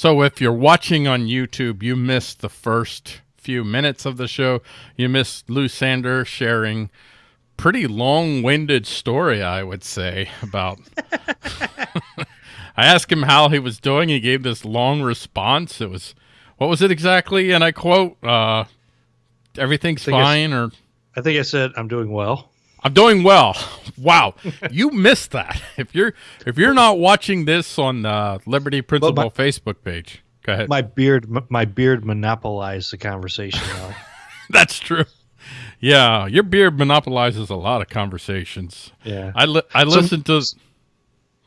So if you're watching on YouTube, you missed the first few minutes of the show. You missed Lou Sander sharing pretty long-winded story, I would say, about. I asked him how he was doing. He gave this long response. It was, what was it exactly? And I quote, uh, "Everything's fine," or I think I said I'm doing well. I'm doing well. Wow, you missed that. If you're if you're not watching this on uh, Liberty Principle my, Facebook page, go ahead. My beard, my beard monopolized the conversation. That's true. Yeah, your beard monopolizes a lot of conversations. Yeah, I li- I listen to.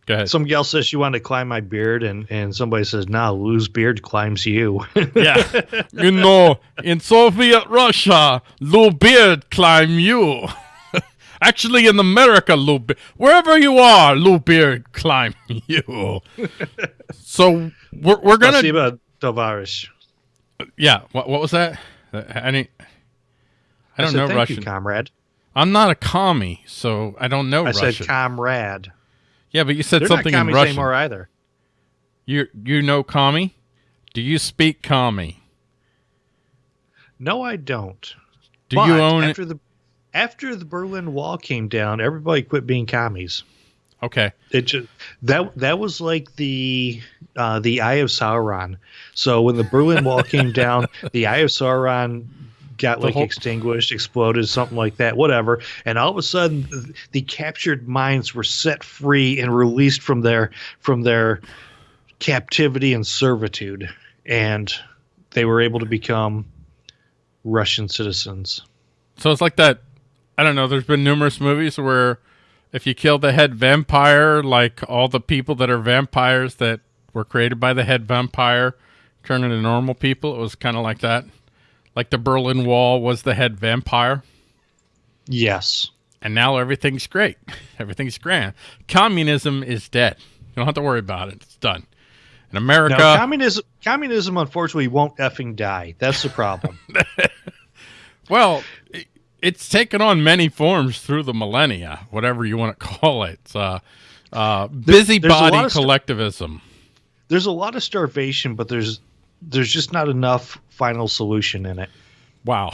Go ahead. Some gal says she wanted to climb my beard, and and somebody says, "Nah, Lou's beard climbs you." yeah, you know, in Soviet Russia, Lou beard climb you. Actually, in America, Lou, Be- wherever you are, Lou Beard climb you. so we're we're gonna Spasiba, Tovarish. Yeah. What what was that? Uh, any? I don't I said, know Russian, you, comrade. I'm not a commie, so I don't know I Russian. said comrade. yeah, but you said They're something not in Russian. anymore either. You you know commie? Do you speak commie? No, I don't. Do But you own it? after the after the Berlin Wall came down? Everybody quit being commies. Okay. It just that that was like the uh, the Eye of Sauron. So when the Berlin Wall came down, the Eye of Sauron got The like whole- extinguished, exploded, something like that, whatever. And all of a sudden, th- the captured minds were set free and released from their from their captivity and servitude, and they were able to become Russian citizens. So it's like that. I don't know. There's been numerous movies where if you kill the head vampire, like all the people that are vampires that were created by the head vampire turn into normal people, it was kind of like that. Like the Berlin Wall was the head vampire, Yes. and now everything's great. Everything's grand. Communism is dead. You don't have to worry about it. It's done. In America, Now, communism, communism, unfortunately, won't effing die. That's the problem. Well, it's taken on many forms through the millennia, whatever you want to call it. Uh, uh, busybody stu- collectivism. there's a lot of starvation, but there's there's just not enough final solution in it. Wow.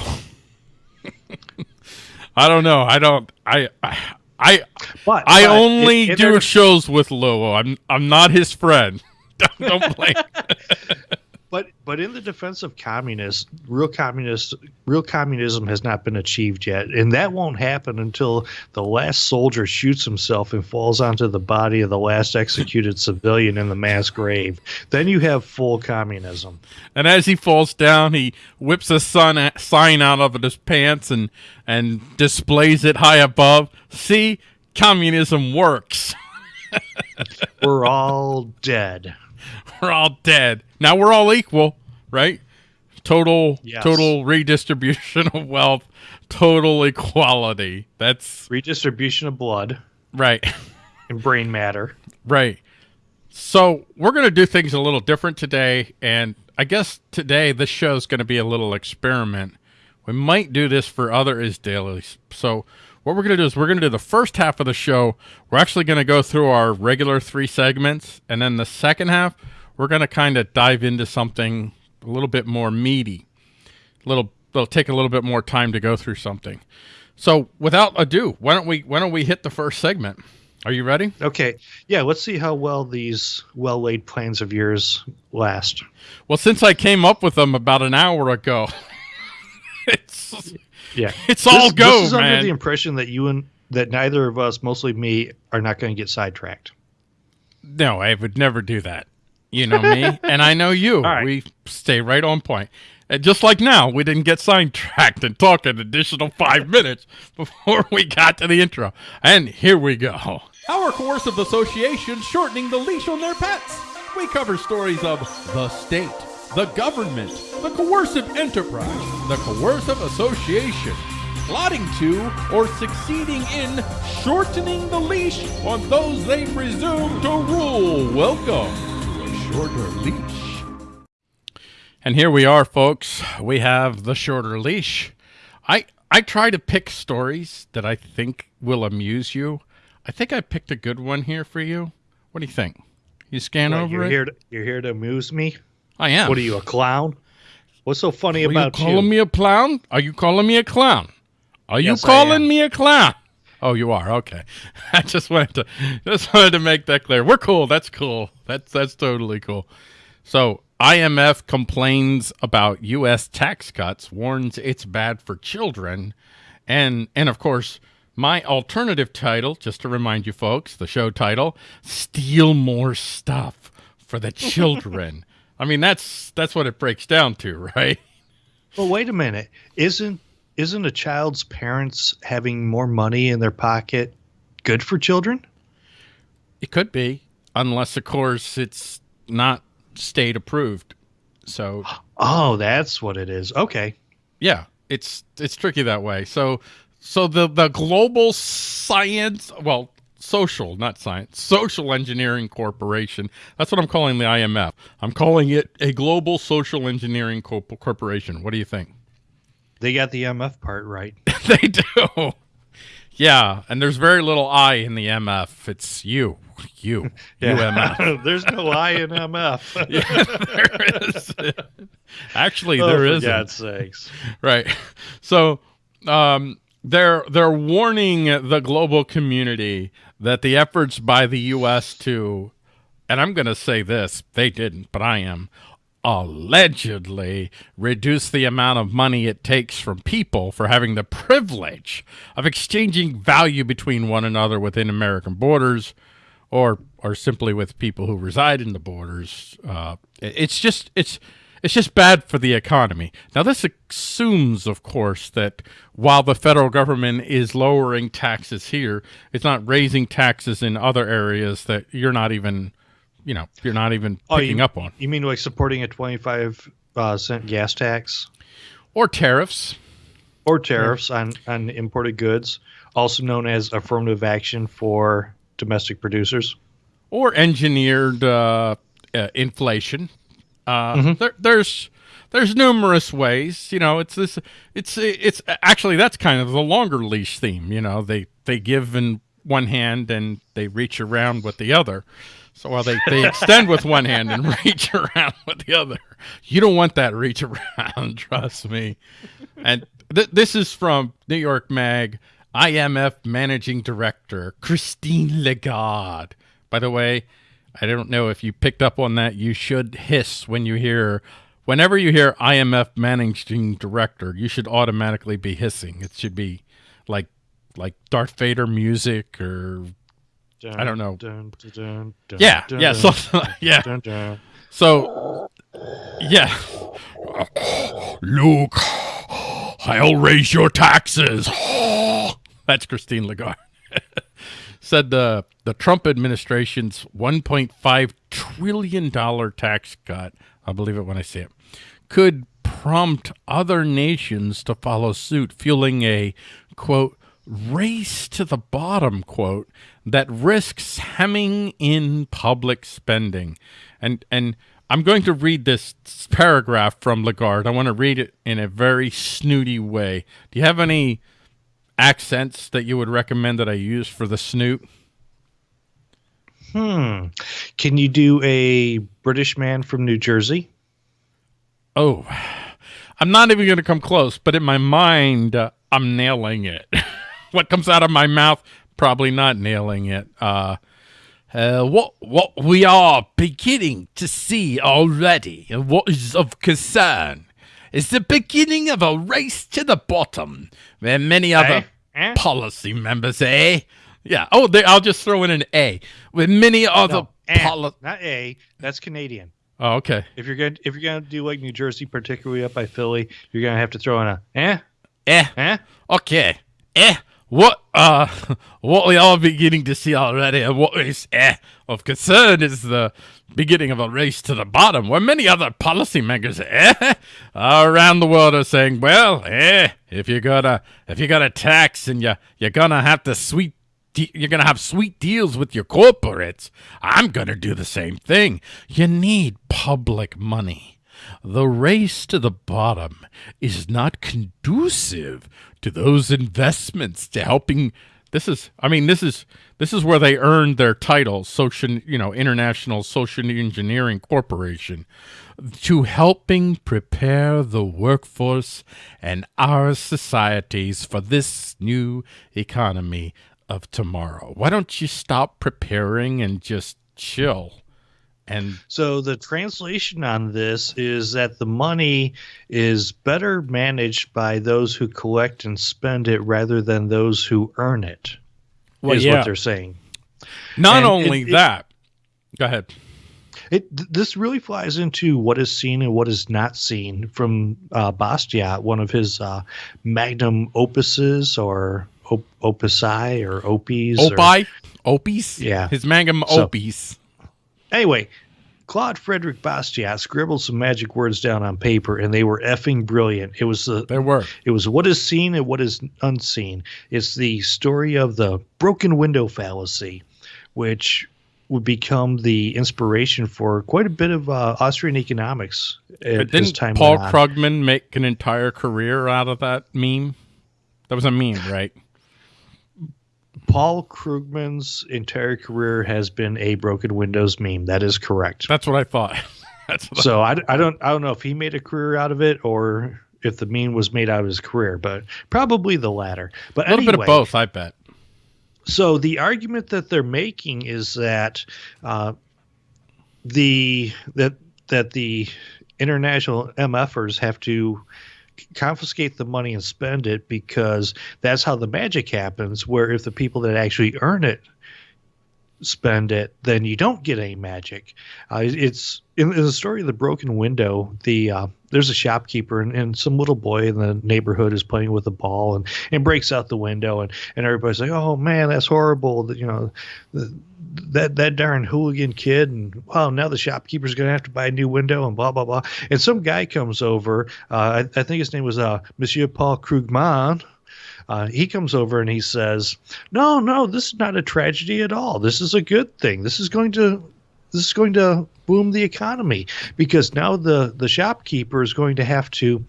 I don't know. I don't. I. I. I, But I but only in- in do shows with Lowell. I'm. I'm not his friend. don't, don't blame. But but in the defense of communists, real communist real communism has not been achieved yet, and that won't happen until the last soldier shoots himself and falls onto the body of the last executed civilian in the mass grave. Then you have full communism. And as he falls down, he whips a sun sign out of his pants and and displays it high above. See, communism works. We're all dead. we're all dead. Now we're all equal, right? Total Yes. total redistribution of wealth, total equality. That's Redistribution of blood right. and brain matter. Right. So we're going to do things a little different today, and I guess today this show is going to be a little experiment. We might do this for other is dailies. So what we're going to do is we're going to do the first half of the show. We're actually going to go through our regular three segments, and then the second half we're going to kind of dive into something a little bit more meaty. A little, it'll take a little bit more time to go through something. So without ado, why don't we why don't we hit the first segment? Are you ready? Okay, yeah. Let's see how well these well laid plans of yours last. Well, since I came up with them about an hour ago, it's Yeah, it's all this, go, This is under the impression that you and that neither of us, mostly me, are not going to get sidetracked. no, I would never do that. You know me, and I know you. right. We stay right on point. And just like now, we didn't get sidetracked and talk an additional five minutes before we got to the intro. And here we go. Our coercive association shortening the leash on their pets. We cover stories of the state, the government, the coercive enterprise, the coercive association, plotting to or succeeding in shortening the leash on those they presume to rule. Welcome to a shorter leash. And here we are, folks. We have the shorter leash. I I try to pick stories that I think will amuse you. I think I picked a good one here for you. What do you think? You scan What, over you're it? here. To, you're here to amuse me. I am. What are you, a clown? What's so funny Are you about calling me a clown? Are you calling me a clown? Are you Yes, I calling me a clown? Oh, you are. Okay. I just wanted to just wanted to make that clear. We're cool. That's cool. That's that's totally cool. So, IMF complains about US tax cuts, warns it's bad for children, and and of course, my alternative title, just to remind you folks, the show title, Steal More Stuff for the Children. I mean, that's that's what it breaks down to, right? Well, wait a minute. Isn't isn't a child's parents having more money in their pocket good for children? It could be, unless of course it's not state approved. So Oh, that's what it is. Okay. yeah, it's it's tricky that way. So so the the global science, well, social, not science, social engineering corporation. That's what I'm calling the IMF. I'm calling it a global social engineering corp- corporation. What do you think? They got the MF part right. they do. Yeah, and there's very little I in the MF. It's you, you, UMF. There's no I in MF. there is. Actually, oh, there for isn't. God's sakes. right so um they're they're warning the global community that the efforts by the US to and I'm going to say this they didn't but I am allegedly reduce the amount of money it takes from people for having the privilege of exchanging value between one another within American borders or or simply with people who reside in the borders. Uh, it's just it's it's just bad for the economy. Now this assumes, of course, that while the federal government is lowering taxes here, it's not raising taxes in other areas that you're not even, you know, you're not even Oh, picking you, up on, You mean like supporting a 25 uh, cent gas tax or tariffs. or tariffs on, on imported goods, also known as affirmative action for domestic producers? or engineered uh, uh, inflation. Uh, there, there's there's numerous ways. You know, it's this. It's it's actually that's kind of the longer leash theme. You know, they they give in one hand and they reach around with the other. So while they, they extend with one hand and reach around with the other, you don't want that reach around. Trust me. And th- this is from New York Mag, IMF Managing Director Christine Lagarde. By the way, I don't know if you picked up on that. You should hiss when you hear, whenever you hear IMF Managing Director, you should automatically be hissing. It should be like like Darth Vader music or I don't know. Dun, dun, dun, dun, yeah, dun, yeah, dun, like, yeah. dun, dun. So, yeah. Luke, I'll raise your taxes. That's Christine Lagarde. Said the the Trump administration's 1.5 trillion dollar tax cut. I'll believe it when I see it. Could prompt other nations to follow suit, fueling a quote race to the bottom quote that risks hemming in public spending and and i'm going to read this paragraph from lagarde i want to read it in a very snooty way do you have any accents that you would recommend that i use for the snoot Hmm. Can you do a British man from New Jersey? oh i'm not even going to come close but in my mind uh, i'm nailing it what comes out of my mouth probably not nailing it uh Uh, what what we are beginning to see already, what is of concern, is the beginning of a race to the bottom, where many other Eh? policy members, eh? Yeah. Oh, they, I'll just throw in an A. With many other No, eh, not A. That's Canadian. Oh, okay. If you're gonna if you're gonna do like New Jersey, particularly up by Philly, you're gonna have to throw in a eh Eh. eh. Okay. Eh. What uh what we are beginning to see already and what is eh of concern is the beginning of a race to the bottom where many other policymakers eh around the world are saying, Well, eh, if you got a if you got a tax and you you're gonna have to sweet de- you're gonna have sweet deals with your corporates. I'm gonna do the same thing. You need public money. The race to the bottom is not conducive to those investments to helping This is, I mean, this is this is where they earned their title, social, you know, International Social Engineering Corporation, to helping prepare the workforce and our societies for this new economy of tomorrow. Why don't you stop preparing and just chill? And so the translation on this is that the money is better managed by those who collect and spend it rather than those who earn it. Well, is yeah. what they're saying. Not and only it, that, it, go ahead. It this really flies into what is seen and what is not seen from uh, Bastiat, one of his uh, magnum opuses or op- opusi or opis. Opie, or, opis. Yeah, his magnum so, opus. Anyway, Claude Frederick Bastiat scribbled some magic words down on paper, and they were effing brilliant. It was the they were. It was what is seen and what is unseen. It's the story of the broken window fallacy, which would become the inspiration for quite a bit of uh, Austrian economics. At didn't Paul Krugman make an entire career out of that meme? That was a meme, right? Paul Krugman's entire career has been a broken windows meme. That is correct. That's what I thought. That's so I, I don't I don't know if he made a career out of it or if the meme was made out of his career, but probably the latter. But a little anyway, bit of both, I bet. So the argument that they're making is that uh, the that that the international MFers have to confiscate the money and spend it because that's how the magic happens. Where if the people that actually earn it spend it, then you don't get any magic. Uh, it's in, in, the story of the broken window. The uh, there's a shopkeeper and, and, some little boy in the neighborhood is playing with a ball and, and breaks out the window and, and everybody's like, oh man, that's horrible. You know, the, that that darn hooligan kid and well now the shopkeeper's gonna have to buy a new window and blah blah blah. And some guy comes over uh, I, I, think his name was uh, monsieur paul krugman. Uh, he comes over and he says no no this is not a tragedy at all. This is a good thing. This is going to this is going to boom the economy because now the the shopkeeper is going to have to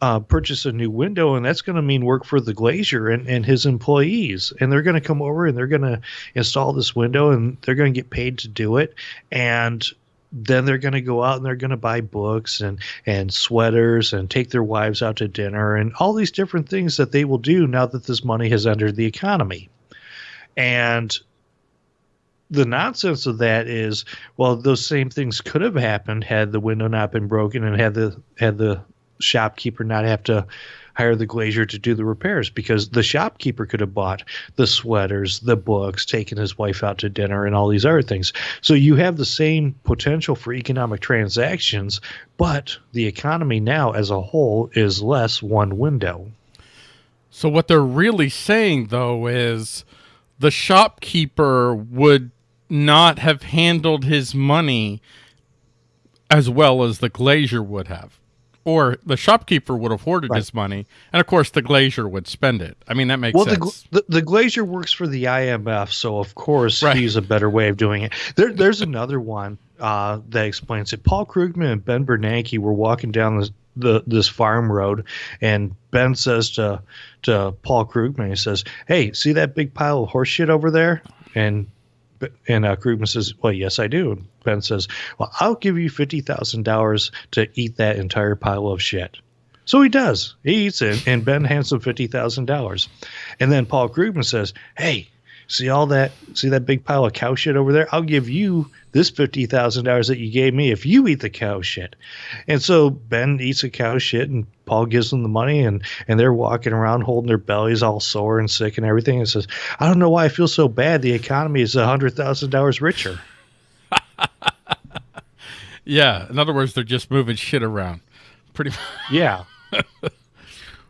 uh, purchase a new window, and that's going to mean work for the glazier and, and his employees. And they're going to come over and they're going to install this window, and they're going to get paid to do it. And then they're going to go out and they're going to buy books and and sweaters and take their wives out to dinner and all these different things that they will do now that this money has entered the economy. And the nonsense of that is, well, those same things could have happened had the window not been broken and had the had the shopkeeper not have to hire the glazier to do the repairs because the shopkeeper could have bought the sweaters, the books, taken his wife out to dinner, and all these other things. So you have the same potential for economic transactions, but the economy now as a whole is less one window. So what they're really saying though is the shopkeeper would not have handled his money as well as the glazier would have or the shopkeeper would have hoarded right. his money, and of course the glazier would spend it. I mean that makes well, sense. The, the, the glazier works for the IMF, so of course right. he's a better way of doing it. There, there's another one uh, that explains it. Paul Krugman and Ben Bernanke were walking down this, the this farm road, and Ben says to to Paul Krugman, he says, "Hey, see that big pile of horse shit over there?" And and uh, Krugman says, "Well, yes, I do." Ben says, "Well, I'll give you fifty thousand dollars to eat that entire pile of shit." So he does. He eats it, and Ben hands him fifty thousand dollars. And then Paul Krugman says, "Hey, see all that? See that big pile of cow shit over there? I'll give you this fifty thousand dollars that you gave me if you eat the cow shit." And so Ben eats the cow shit, and Paul gives them the money, and and they're walking around holding their bellies all sore and sick and everything. And says, "I don't know why I feel so bad. The economy is a hundred thousand dollars richer." Yeah, in other words, they're just moving shit around. Pretty. yeah.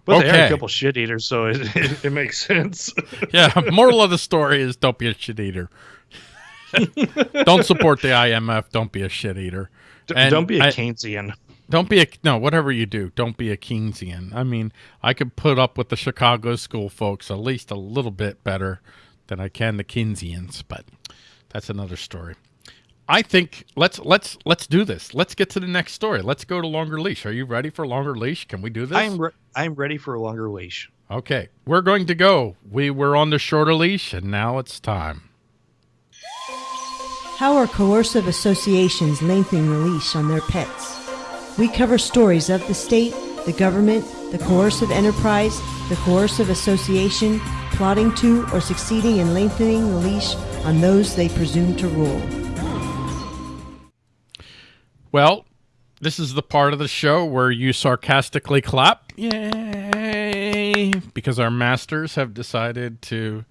But okay. they are a couple shit eaters, so it, it, it makes sense. yeah, moral of the story is don't be a shit eater. don't support the IMF. Don't be a shit eater. And don't be a Keynesian. don't be a no. Whatever you do, don't be a Keynesian. I mean, I could put up with the Chicago school folks at least a little bit better than I can the Keynesians, but that's another story. I think let's let's let's do this. Let's get to the next story. Let's go to longer leash. Are you ready for longer leash? Can we do this? I'm re- I'm ready for a longer leash. Okay, we're going to go. We were on the shorter leash, and now it's time. How are coercive associations lengthening the leash on their pets? We cover stories of the state, the government, the coercive enterprise, the coercive association, plotting to or succeeding in lengthening the leash on those they presume to rule. Well, this is the part of the show where you sarcastically clap. Yay! Because our masters have decided to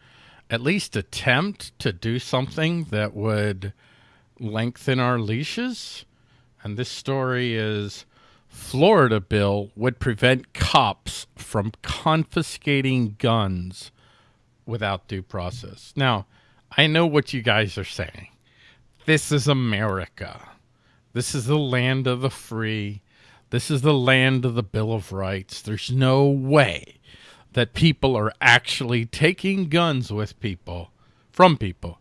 at least attempt to do something that would lengthen our leashes. And this story is Florida bill would prevent cops from confiscating guns without due process. Now, I know what you guys are saying. This is America. This is the land of the free. This is the land of the Bill of Rights. There's no way that people are actually taking guns with people, from people,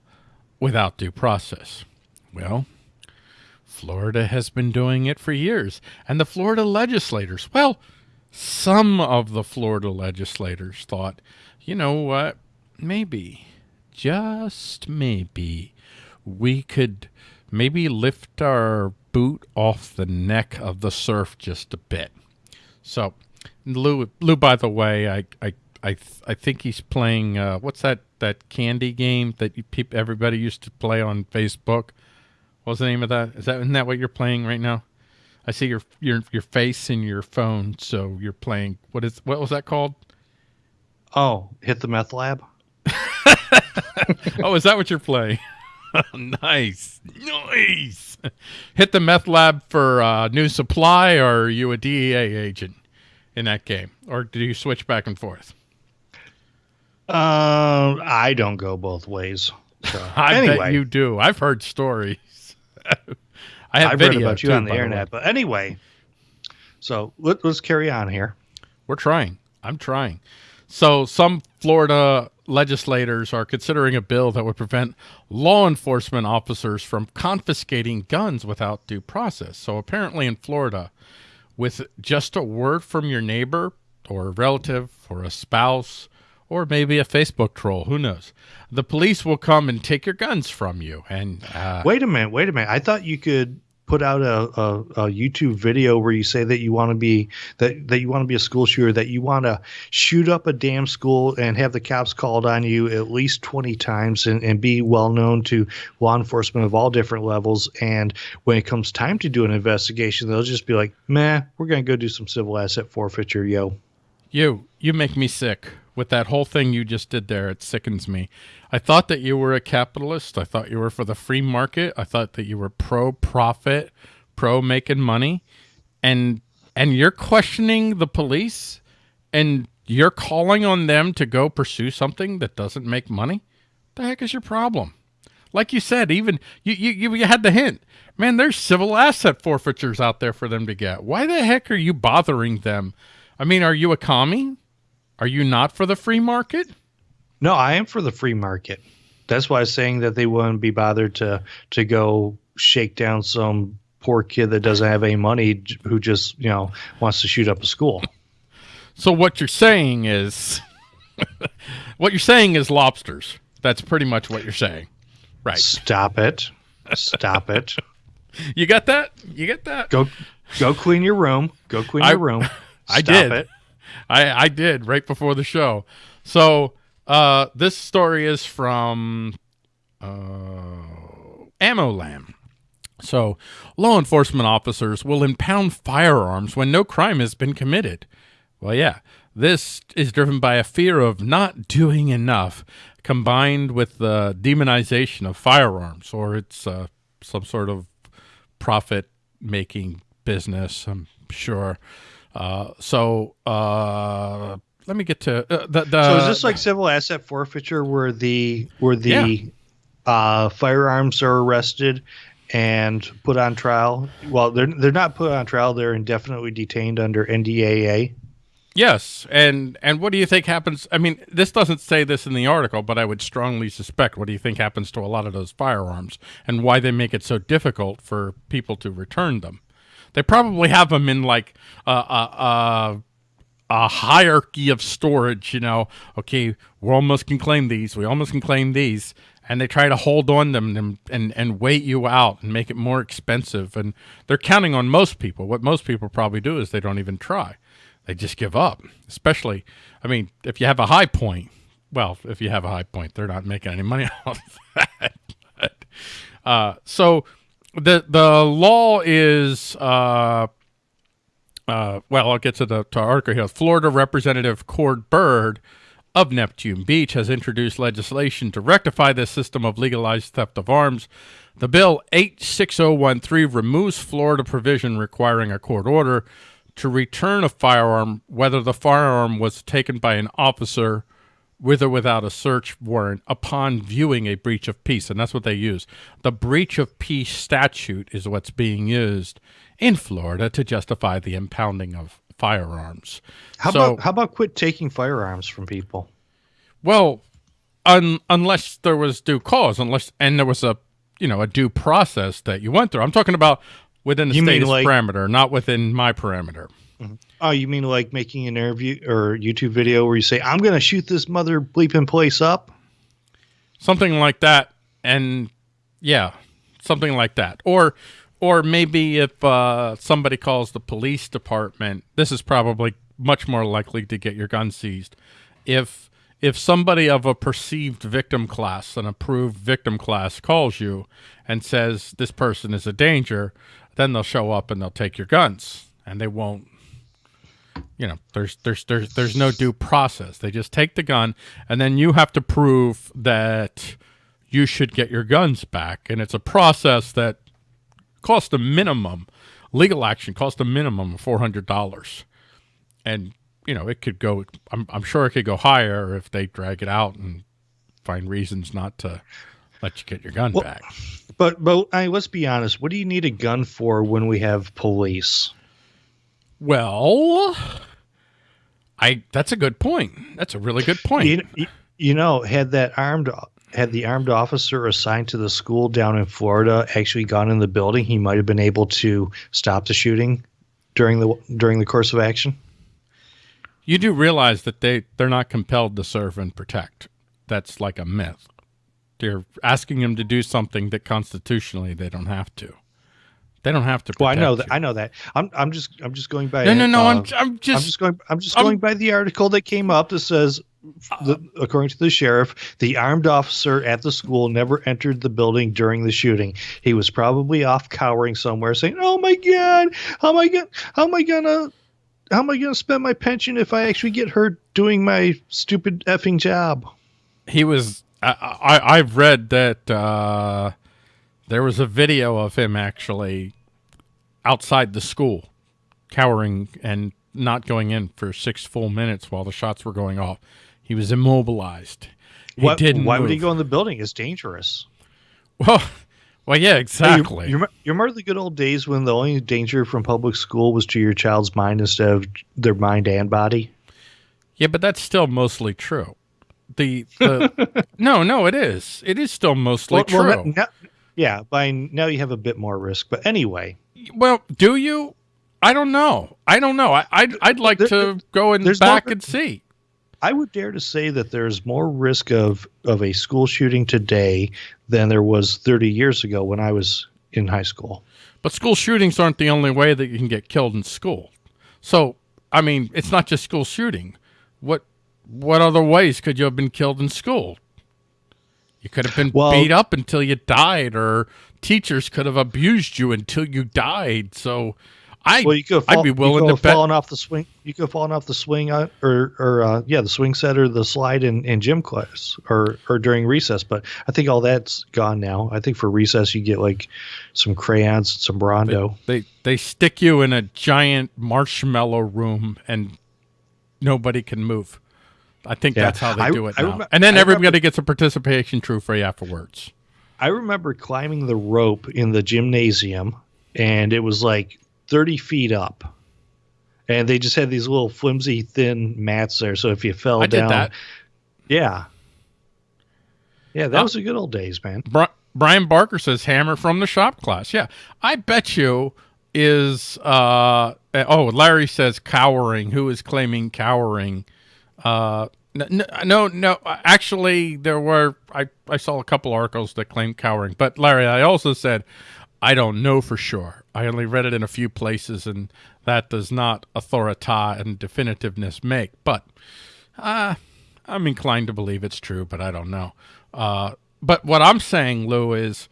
without due process. Well, Florida has been doing it for years. And the Florida legislators, well, some of the Florida legislators thought, you know what, maybe, just maybe, we could maybe lift our boot off the neck of the serf just a bit. So, Lou, Lou by the way, I, I, I, I think he's playing, uh, what's that, that candy game that you, everybody used to play on Facebook? What's the name of that? Is that isn't that what you're playing right now? I see your your your face in your phone, so you're playing. What is what was that called? Oh, hit the meth lab. oh, is that what you're playing? nice, nice. Hit the meth lab for uh, new supply, or are you a DEA agent in that game, or do you switch back and forth? Uh, I don't go both ways. So, I anyway, bet you do. I've heard stories. I have I've video read about you too, on the internet. But anyway, so let, let's carry on here. We're trying. I'm trying. So, some Florida legislators are considering a bill that would prevent law enforcement officers from confiscating guns without due process. So, apparently, in Florida, with just a word from your neighbor or a relative or a spouse or maybe a Facebook troll, who knows, the police will come and take your guns from you. And uh, Wait a minute. Wait a minute. I thought you could put out a, a, a YouTube video where you say that you want to be that, that you want to be a school shooter, that you want to shoot up a damn school and have the cops called on you at least 20 times and, and be well known to law enforcement of all different levels. And when it comes time to do an investigation, they'll just be like, meh, we're going to go do some civil asset forfeiture, yo. You, you make me sick with that whole thing you just did there. It sickens me. I thought that you were a capitalist. I thought you were for the free market. I thought that you were pro profit, pro making money, and and you're questioning the police, and you're calling on them to go pursue something that doesn't make money. The heck is your problem? Like you said, even you, you, you had the hint. Man, there's civil asset forfeitures out there for them to get. Why the heck are you bothering them? I mean, are you a commie? Are you not for the free market? No, I am for the free market. That's why I was saying that they wouldn't be bothered to to go shake down some poor kid that doesn't have any money who just you know wants to shoot up a school. So what you're saying is, what you're saying is lobsters. That's pretty much what you're saying, right? Stop it! Stop it! You got that? You get that? Go go clean your room. Go clean I- your room. I did. it. I I did right before the show. So uh, this story is from uh, AmmoLand. So law enforcement officers will impound firearms when no crime has been committed. Well, yeah, this is driven by a fear of not doing enough, combined with the demonization of firearms, or it's uh, some sort of profit-making business. I'm sure. Uh, so uh, let me get to uh, the, the. So is this like civil asset forfeiture where the where the Yeah. uh, firearms are arrested and put on trial? Well, they're they're not put on trial. They're indefinitely detained under NDAA. Yes, and and what do you think happens? I mean, this doesn't say this in the article, but I would strongly suspect. What do you think happens to a lot of those firearms, and why they make it so difficult for people to return them? They probably have them in like a a, a hierarchy of storage. You know, okay, we almost can claim these, we almost can claim these, and they try to hold on them and, and and wait you out and make it more expensive. And they're counting on most people. What most people probably do is they don't even try they just give up. Especially, I mean, if you have a high point, well, if you have a high point, they're not making any money off that. But, uh, so the the law is, uh, uh, well, I'll get to the to article here. Florida Representative Cord Byrd of Neptune Beach has introduced legislation to rectify this system of legalized theft of arms. The bill 86013 removes Florida provision requiring a court order to return a firearm, whether the firearm was taken by an officer with or without a search warrant upon viewing a breach of peace. And that's what they use. The breach of peace statute is what's being used in Florida to justify the impounding of firearms. How So- about how about quit taking firearms from people? Well, un, unless there was due cause, unless and there was a you know a due process that you went through. I'm talking about within the You state's like- parameter, not within my parameter. Oh, you mean like making an interview or YouTube video where you say, "I'm going to shoot this mother bleeping place up"? something like that and yeah something like that. Or or maybe if uh, somebody calls the police department this is probably much more likely to get your gun seized. If if somebody of a perceived victim class an approved victim class calls you and says this person is a danger then they'll show up and they'll take your guns and they won't you know there's there's there's there's no due process they just take the gun and then you have to prove that you should get your guns back and it's a process that costs a minimum legal action costs a minimum of $400 and you know it could go I'm, I'm sure it could go higher if they drag it out and find reasons not to let you get your gun Well- back But but I, mean, let's be honest. What do you need a gun for when we have police? Well i that's a good point that's a really good point You, you- know, had that armed had the armed officer assigned to the school down in Florida actually gone in the building, he might have been able to stop the shooting during the during the course of action. You do realize that they they're not compelled to serve and protect. That's like a myth. They're asking them to do something that constitutionally they don't have to. They don't have to. Well, I know that. I know that. I'm I'm just I'm just going by. No, no, no. uh, I'm I'm just, I'm just going. I'm just I'm- going by the article that came up that says, the, according to the sheriff, the armed officer at the school never entered the building during the shooting. He was probably off cowering somewhere, saying, "Oh my god, how am I gonna, how am I gonna, how am I gonna spend my pension if I actually get hurt doing my stupid effing job?" he was. I, I I've read that uh, there was a video of him actually outside the school, cowering and not going in for six full minutes while the shots were going off. He was immobilized. He What- didn't. why would he go in the building? It's dangerous. Well, well, yeah, Hey, you- exactly. You, you remember the good old days when the only danger from public school was to your child's mind instead of their mind and body? yeah, but that's still mostly true. The, the no, no, it is. It is still mostly Well- well, true. now- yeah, by now you have a bit more risk. But anyway, Well, do you? I don't know. I don't know. I, I'd I'd like There- to go in there's back more- and see. I would dare to say that there's more risk of of a school shooting today than there was 30 years ago when I was in high school. But school shootings aren't the only way that you can get killed in school. So, I mean, it's not just school shooting. What what other ways could you have been killed in school? You could have been Well- beat up until you died, or teachers could have abused you until you died. So, I Well, you could have I'd be willing you could to bet. fallen off the swing. You could have fallen off the swing uh, or or uh, yeah, the swing set or the slide in, in gym class or or during recess. But I think all that's gone now. I think for recess you get like some crayons, and some Brawndo. They they stick you in a giant marshmallow room and nobody can move. I think Yeah. that's how they I- do it I now. remem- and then I everybody remember- gets a participation trophy afterwards. I remember climbing the rope in the gymnasium, and it was like 30 feet up. and they just had these little flimsy, thin mats there. So if you fell I down, did that. yeah, yeah, that Oh. was the good old days, man. Bri- Brian Barker says hammer from the shop class. Yeah, I bet you is. Uh, oh, Larry says cowering. Who is claiming cowering? Uh, n- n- no, no. Actually, there were. I I saw a couple articles that claimed cowering. But Larry, I also said I don't know for sure. I only read it in a few places, and that does not authorita and definitiveness make. But uh, I'm inclined to believe it's true, but I don't know. Uh, but what I'm saying, Lou, is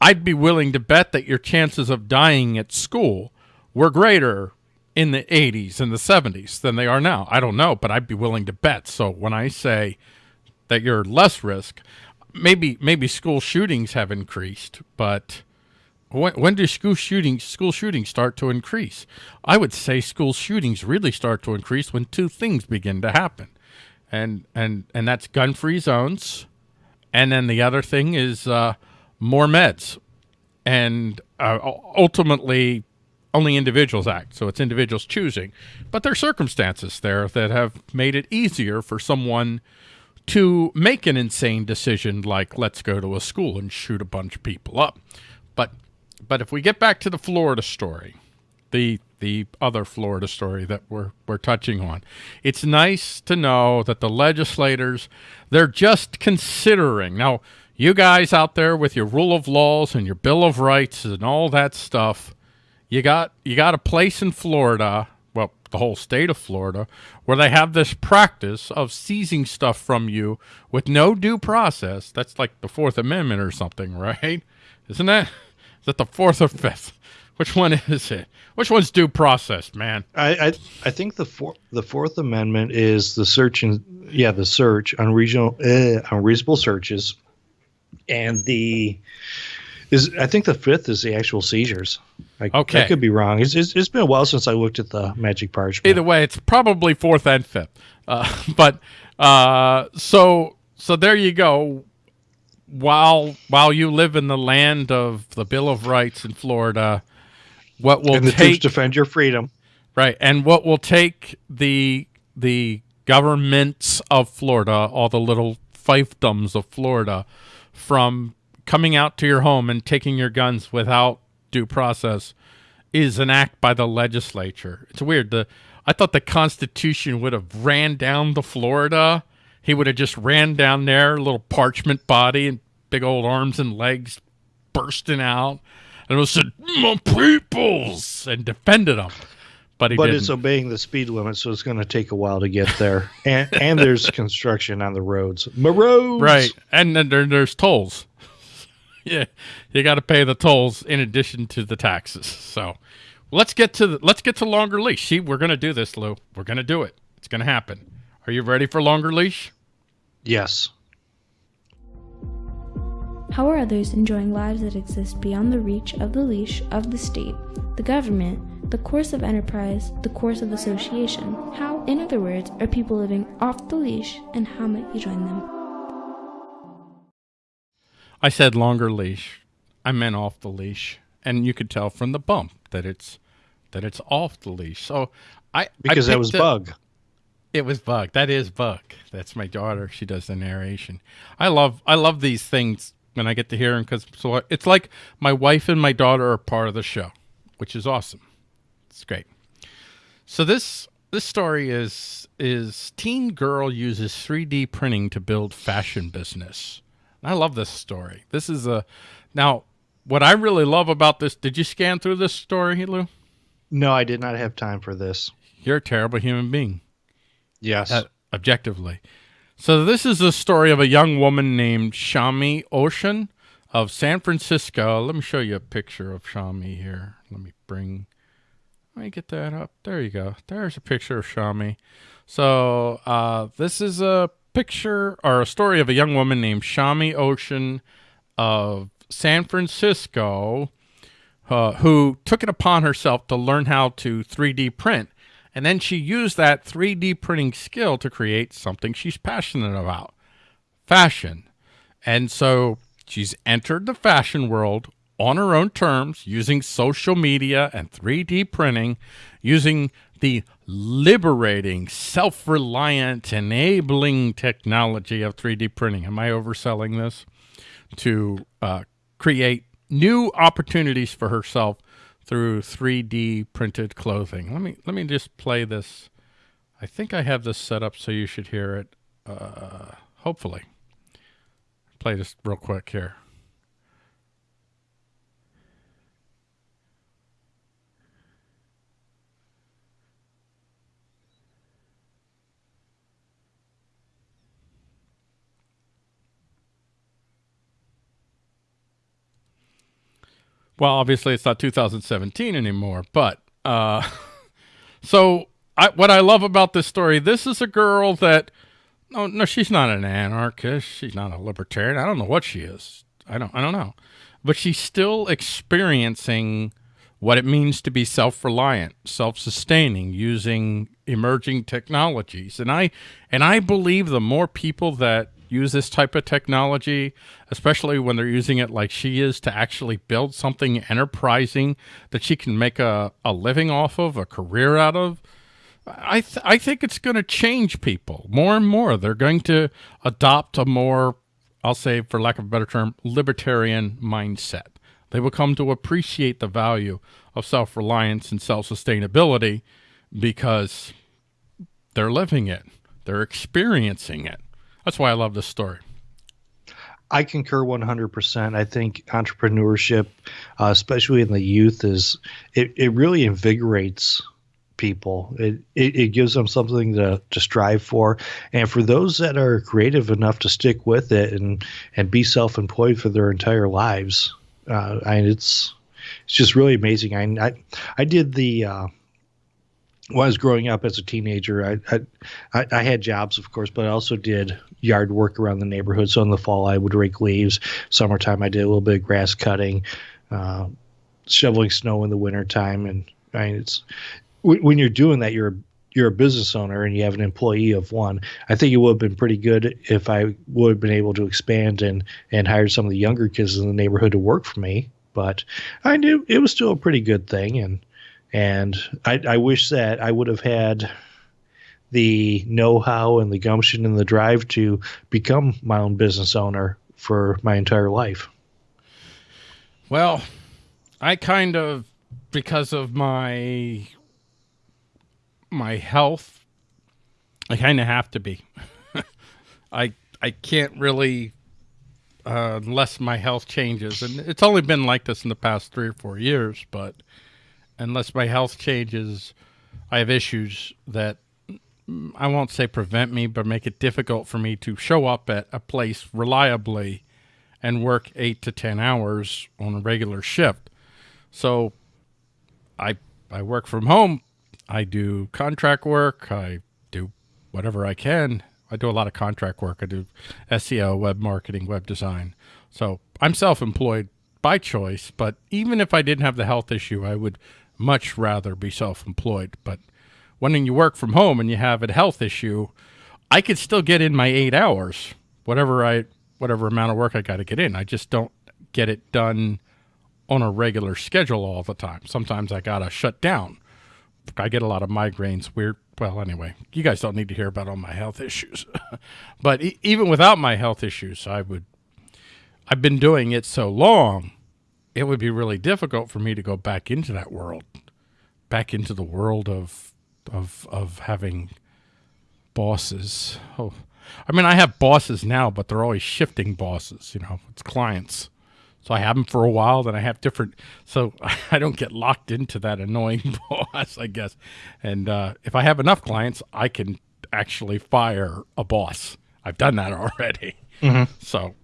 I'd be willing to bet that your chances of dying at school were greater in the 80s and the 70s than they are now. I don't know, but I'd be willing to bet. So when I say that you're less risk, maybe maybe school shootings have increased, but when, when do school shootings school shootings start to increase? I would say school shootings really start to increase when two things begin to happen, and and and that's gun free zones, and then the other thing is uh, more meds, and uh, ultimately only individuals act. So it's individuals choosing, but there are circumstances there that have made it easier for someone to make an insane decision like let's go to a school and shoot a bunch of people up. But but if we get back to the Florida story, the the other Florida story that we're we're touching on, it's nice to know that the legislators they're just considering. Now, you guys out there with your rule of laws and your bill of rights and all that stuff, you got you got a place in Florida, well, the whole state of Florida, where they have this practice of seizing stuff from you with no due process. That's like the Fourth Amendment or something, right? Isn't that? Is that the fourth or fifth? Which one is it? Which one's due process, man? I, I I think the four, the Fourth Amendment is the search and yeah the search on regional uh, unreasonable searches, and the is I think the fifth is the actual seizures. I, Okay. I could be wrong. It's, it's it's been a while since I looked at the magic parchment. Either way, it's probably fourth and fifth. Uh, but uh, so so there you go. While while you live in the land of the Bill of Rights in Florida, what will and the troops take defend your freedom. Right, and what will take the the governments of Florida, all the little fiefdoms of Florida, from coming out to your home and taking your guns without due process, is an act by the legislature. It's weird. The I thought the Constitution would have ran down to Florida. He would have just ran down there, little parchment body and big old arms and legs bursting out, and it was said, "My peoples," and defended them. But he But didn't. it's obeying the speed limit, so it's going to take a while to get there. and and there's construction on the roads. My roads. Right, and then there, there's tolls. yeah, you got to pay the tolls in addition to the taxes. So let's get to the, let's get to longer leash. See, we're gonna do this, Lou. We're gonna do it. It's gonna happen. Are you ready for longer leash? Yes. How are others enjoying lives that exist beyond the reach of the leash of the state, the government, the coercive enterprise, the coercive association? How, in other words, are people living off the leash, and how might you join them? I said longer leash. I meant off the leash, and you could tell from the bump that it's that it's off the leash. So I Because I that was a- bug. It was Bug. That is Bug. That's my daughter. She does the narration. I love I love these things when I get to hear them because so it's like my wife and my daughter are part of the show, which is awesome. It's great. So this this story is is teen girl uses 3D printing to build fashion business. I love this story. This is a now what I really love about this. Did you scan through this story, Lou? No, I did not have time for this. You're a terrible human being. Yes. uh, objectively. So this is the story of a young woman named Shami Ocean of San Francisco. Let me show you a picture of Shami here. Let me bring let me get that up. There you go. There's a picture of Shami. So uh, this is a picture or a story of a young woman named Shami Ocean of San Francisco uh, who took it upon herself to learn how to 3D print. And then she used that 3D printing skill to create something she's passionate about fashion. And so she's entered the fashion world on her own terms using social media and 3D printing, using the liberating, self-reliant, enabling technology of 3D printing. Am I overselling this? To uh, create new opportunities for herself through 3D printed clothing. Let me let me just play this. I think I have this set up so you should hear it. Uh, hopefully, play this real quick here. Well, obviously it's not 2017 anymore, but uh, so I, what I love about this story, this is a girl that, no, no, she's not an anarchist. She's not a libertarian. I don't know what she is. I don't, I don't know, but she's still experiencing what it means to be self-reliant, self-sustaining, using emerging technologies. And I, and I believe the more people that use this type of technology, especially when they're using it like she is to actually build something enterprising that she can make a, a living off of, a career out of. I, th I think it's going to change people more and more. They're going to adopt a more, I'll say for lack of a better term, libertarian mindset. They will come to appreciate the value of self-reliance and self-sustainability because they're living it. They're experiencing it. That's why I love this story. I concur 100%. I think entrepreneurship, uh, especially in the youth, is it, it really invigorates people. It, it, it gives them something to, to strive for. And for those that are creative enough to stick with it and, and be self employed for their entire lives, uh, I it's it's just really amazing. I, I, I did the. Uh, when I was growing up as a teenager, I, I, I had jobs, of course, but I also did yard work around the neighborhood. So in the fall, I would rake leaves. Summertime, I did a little bit of grass cutting, uh, shoveling snow in the wintertime. And I mean, it's when you're doing that, you're you're a business owner and you have an employee of one. I think it would have been pretty good if I would have been able to expand and and hire some of the younger kids in the neighborhood to work for me. But I knew it was still a pretty good thing and and I, I wish that I would have had the know-how and the gumption and the drive to become my own business owner for my entire life. Well, I kind of because of my my health, I kind of have to be. I I can't really uh, unless my health changes, and it's only been like this in the past three or four years, but unless my health changes, I have issues that I won't say prevent me, but make it difficult for me to show up at a place reliably and work eight to 10 hours on a regular shift. So I, I work from home. I do contract work. I do whatever I can. I do a lot of contract work. I do SEO, web marketing, web design. So I'm self-employed by choice, but even if I didn't have the health issue, I would much rather be self-employed. But when you work from home and you have a health issue, I could still get in my eight hours, whatever I, whatever amount of work I got to get in. I just don't get it done on a regular schedule all the time. Sometimes I got to shut down. I get a lot of migraines. Weird. Well, anyway, you guys don't need to hear about all my health issues. but e even without my health issues, I would, I've been doing it so long it would be really difficult for me to go back into that world, back into the world of of of having bosses. Oh, I mean, I have bosses now, but they're always shifting bosses. You know, it's clients. So I have them for a while, then I have different. So I don't get locked into that annoying boss, I guess. And uh, if I have enough clients, I can actually fire a boss. I've done that already. Mm -hmm. So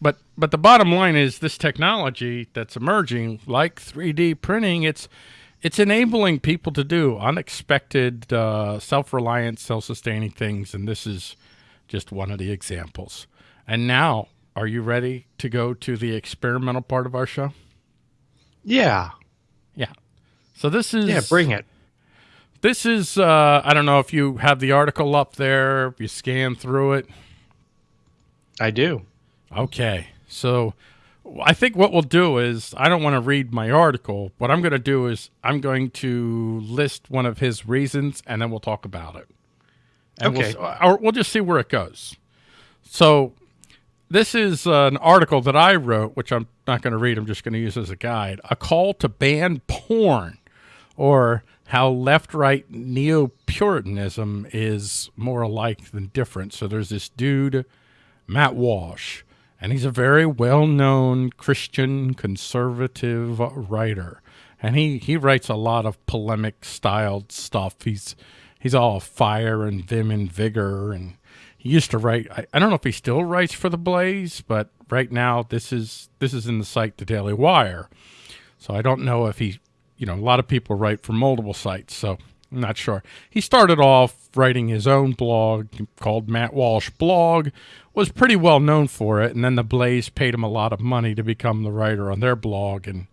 but but the bottom line is this technology that's emerging, like 3D printing, it's it's enabling people to do unexpected, uh, self-reliant, self-sustaining things, and this is just one of the examples. And now, are you ready to go to the experimental part of our show? Yeah. Yeah. So this is Yeah, bring it. This is uh I don't know if you have the article up there, if you scan through it. I do. Okay. So I think what we'll do is I don't want to read my article. What I'm going to do is I'm going to list one of his reasons, and then we'll talk about it. And Okay. We'll, uh, or we'll just see where it goes. So this is an article that I wrote, which I'm not going to read. I'm just going to use as a guide. A call to ban porn, or how left-right neo-Puritanism is more alike than different. So there's this dude, Matt Walsh, and he's a very well-known Christian conservative writer, and he he writes a lot of polemic-styled stuff. He's he's all fire and vim and vigor. And he used to write I, I don't know if he still writes for the blaze but right now this is this is in the site the daily wire. So i don't know if he you know a lot of people write for multiple sites so i'm not sure. He started off writing his own blog called matt walsh blog was pretty well known for it and then the blaze paid him a lot of money to become the writer on their blog and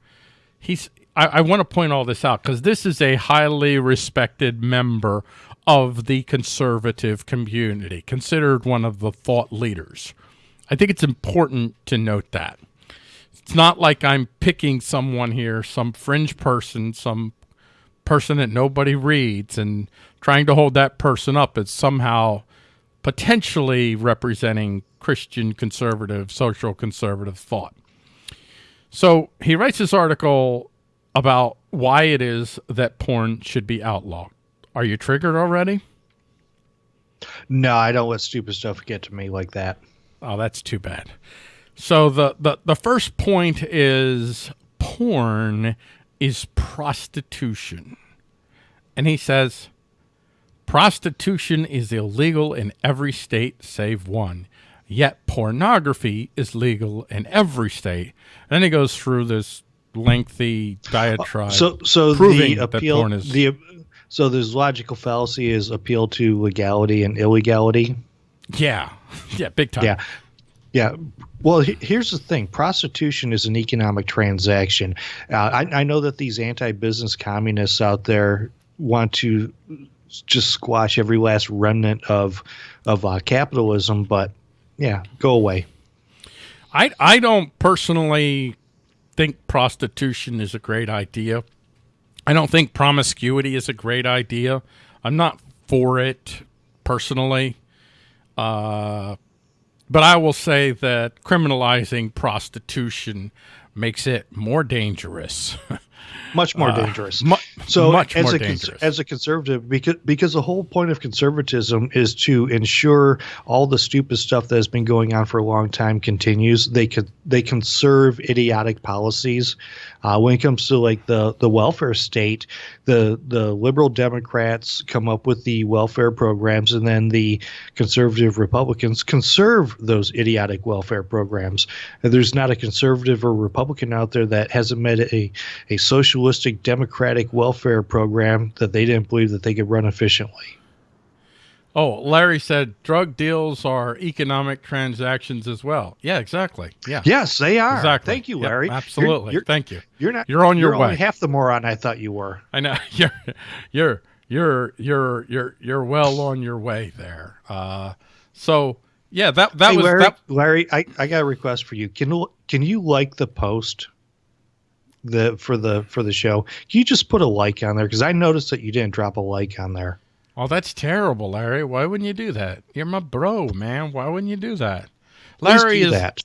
he's I, I want to point all this out because this is a highly respected member of the conservative community, considered one of the thought leaders. I think it's important to note that. It's not like I'm picking someone here, some fringe person, some person that nobody reads, and trying to hold that person up as somehow potentially representing Christian conservative, social conservative thought. So he writes this article about why it is that porn should be outlawed. Are you triggered already? No, I don't let stupid stuff get to me like that. Oh, that's too bad. So the, the, the first point is porn is prostitution. And he says prostitution is illegal in every state save one. Yet pornography is legal in every state. And then he goes through this lengthy diatribe. So, so proving the that appeal, porn is- the so there's logical fallacy is appeal to legality and illegality. yeah, yeah, big time. Yeah. Yeah. Well, he- here's the thing prostitution is an economic transaction. Uh, I, I know that these anti business communists out there want to just squash every last remnant of, of uh, capitalism, but yeah, go away. I I don't personally think prostitution is a great idea. I don't think promiscuity is a great idea. I'm not for it personally. Uh, but I will say that criminalizing prostitution makes it more dangerous. Much more dangerous. mu- so much as more a dangerous. as a conservative because because the whole point of conservatism is to ensure all the stupid stuff that has been going on for a long time continues they could they conserve idiotic policies uh, when it comes to like the the welfare state the the liberal democrats come up with the welfare programs and then the conservative republicans conserve those idiotic welfare programs and there's not a conservative or republican out there that hasn't met a a socialistic democratic welfare program that they didn't believe that they could run efficiently. oh, Larry said drug deals are economic transactions as well. Yeah, exactly. Yeah. Yes, they are. Exactly. Thank you, Yep, Larry. You're- absolutely. You're, Thank you. you're not. You're on your you're way. Half the moron I thought you were. I know you're you're you're you're you're you're well on your way there. Uh, so yeah, that that hey, was Larry. that. Larry, I, I got a request for you. Can you- can you like the post? The for the for the show. Can you just put a like on there? Because I noticed that you didn't drop a like on there. Oh, that's terrible, Larry. Why wouldn't you do that? You're my bro, man. Why wouldn't you do that? Larry do is that.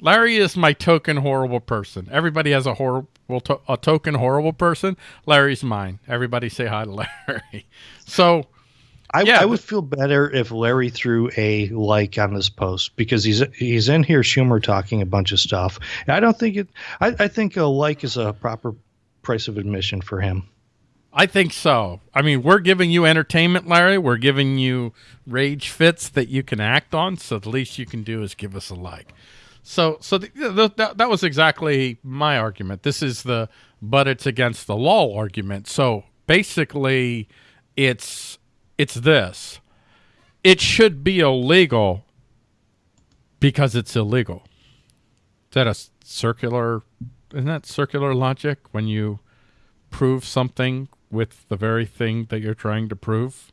Larry is my token horrible person. Everybody has a horrible to- a token horrible person. Larry's mine. Everybody say hi to Larry. So I, Yeah, I would feel better if Larry threw a like on this post because he's he's in here Schumer talking a bunch of stuff. And I don't think it. I, I think a like is a proper price of admission for him. I think so. I mean, we're giving you entertainment, Larry. We're giving you rage fits that you can act on. So the least you can do is give us a like. So, so the, the, that, that was exactly my argument. This is the but it's against the law argument. So basically, it's it's this. It should be illegal because it's illegal. Is that a circular? Isn't that circular logic when you prove something with the very thing that you're trying to prove?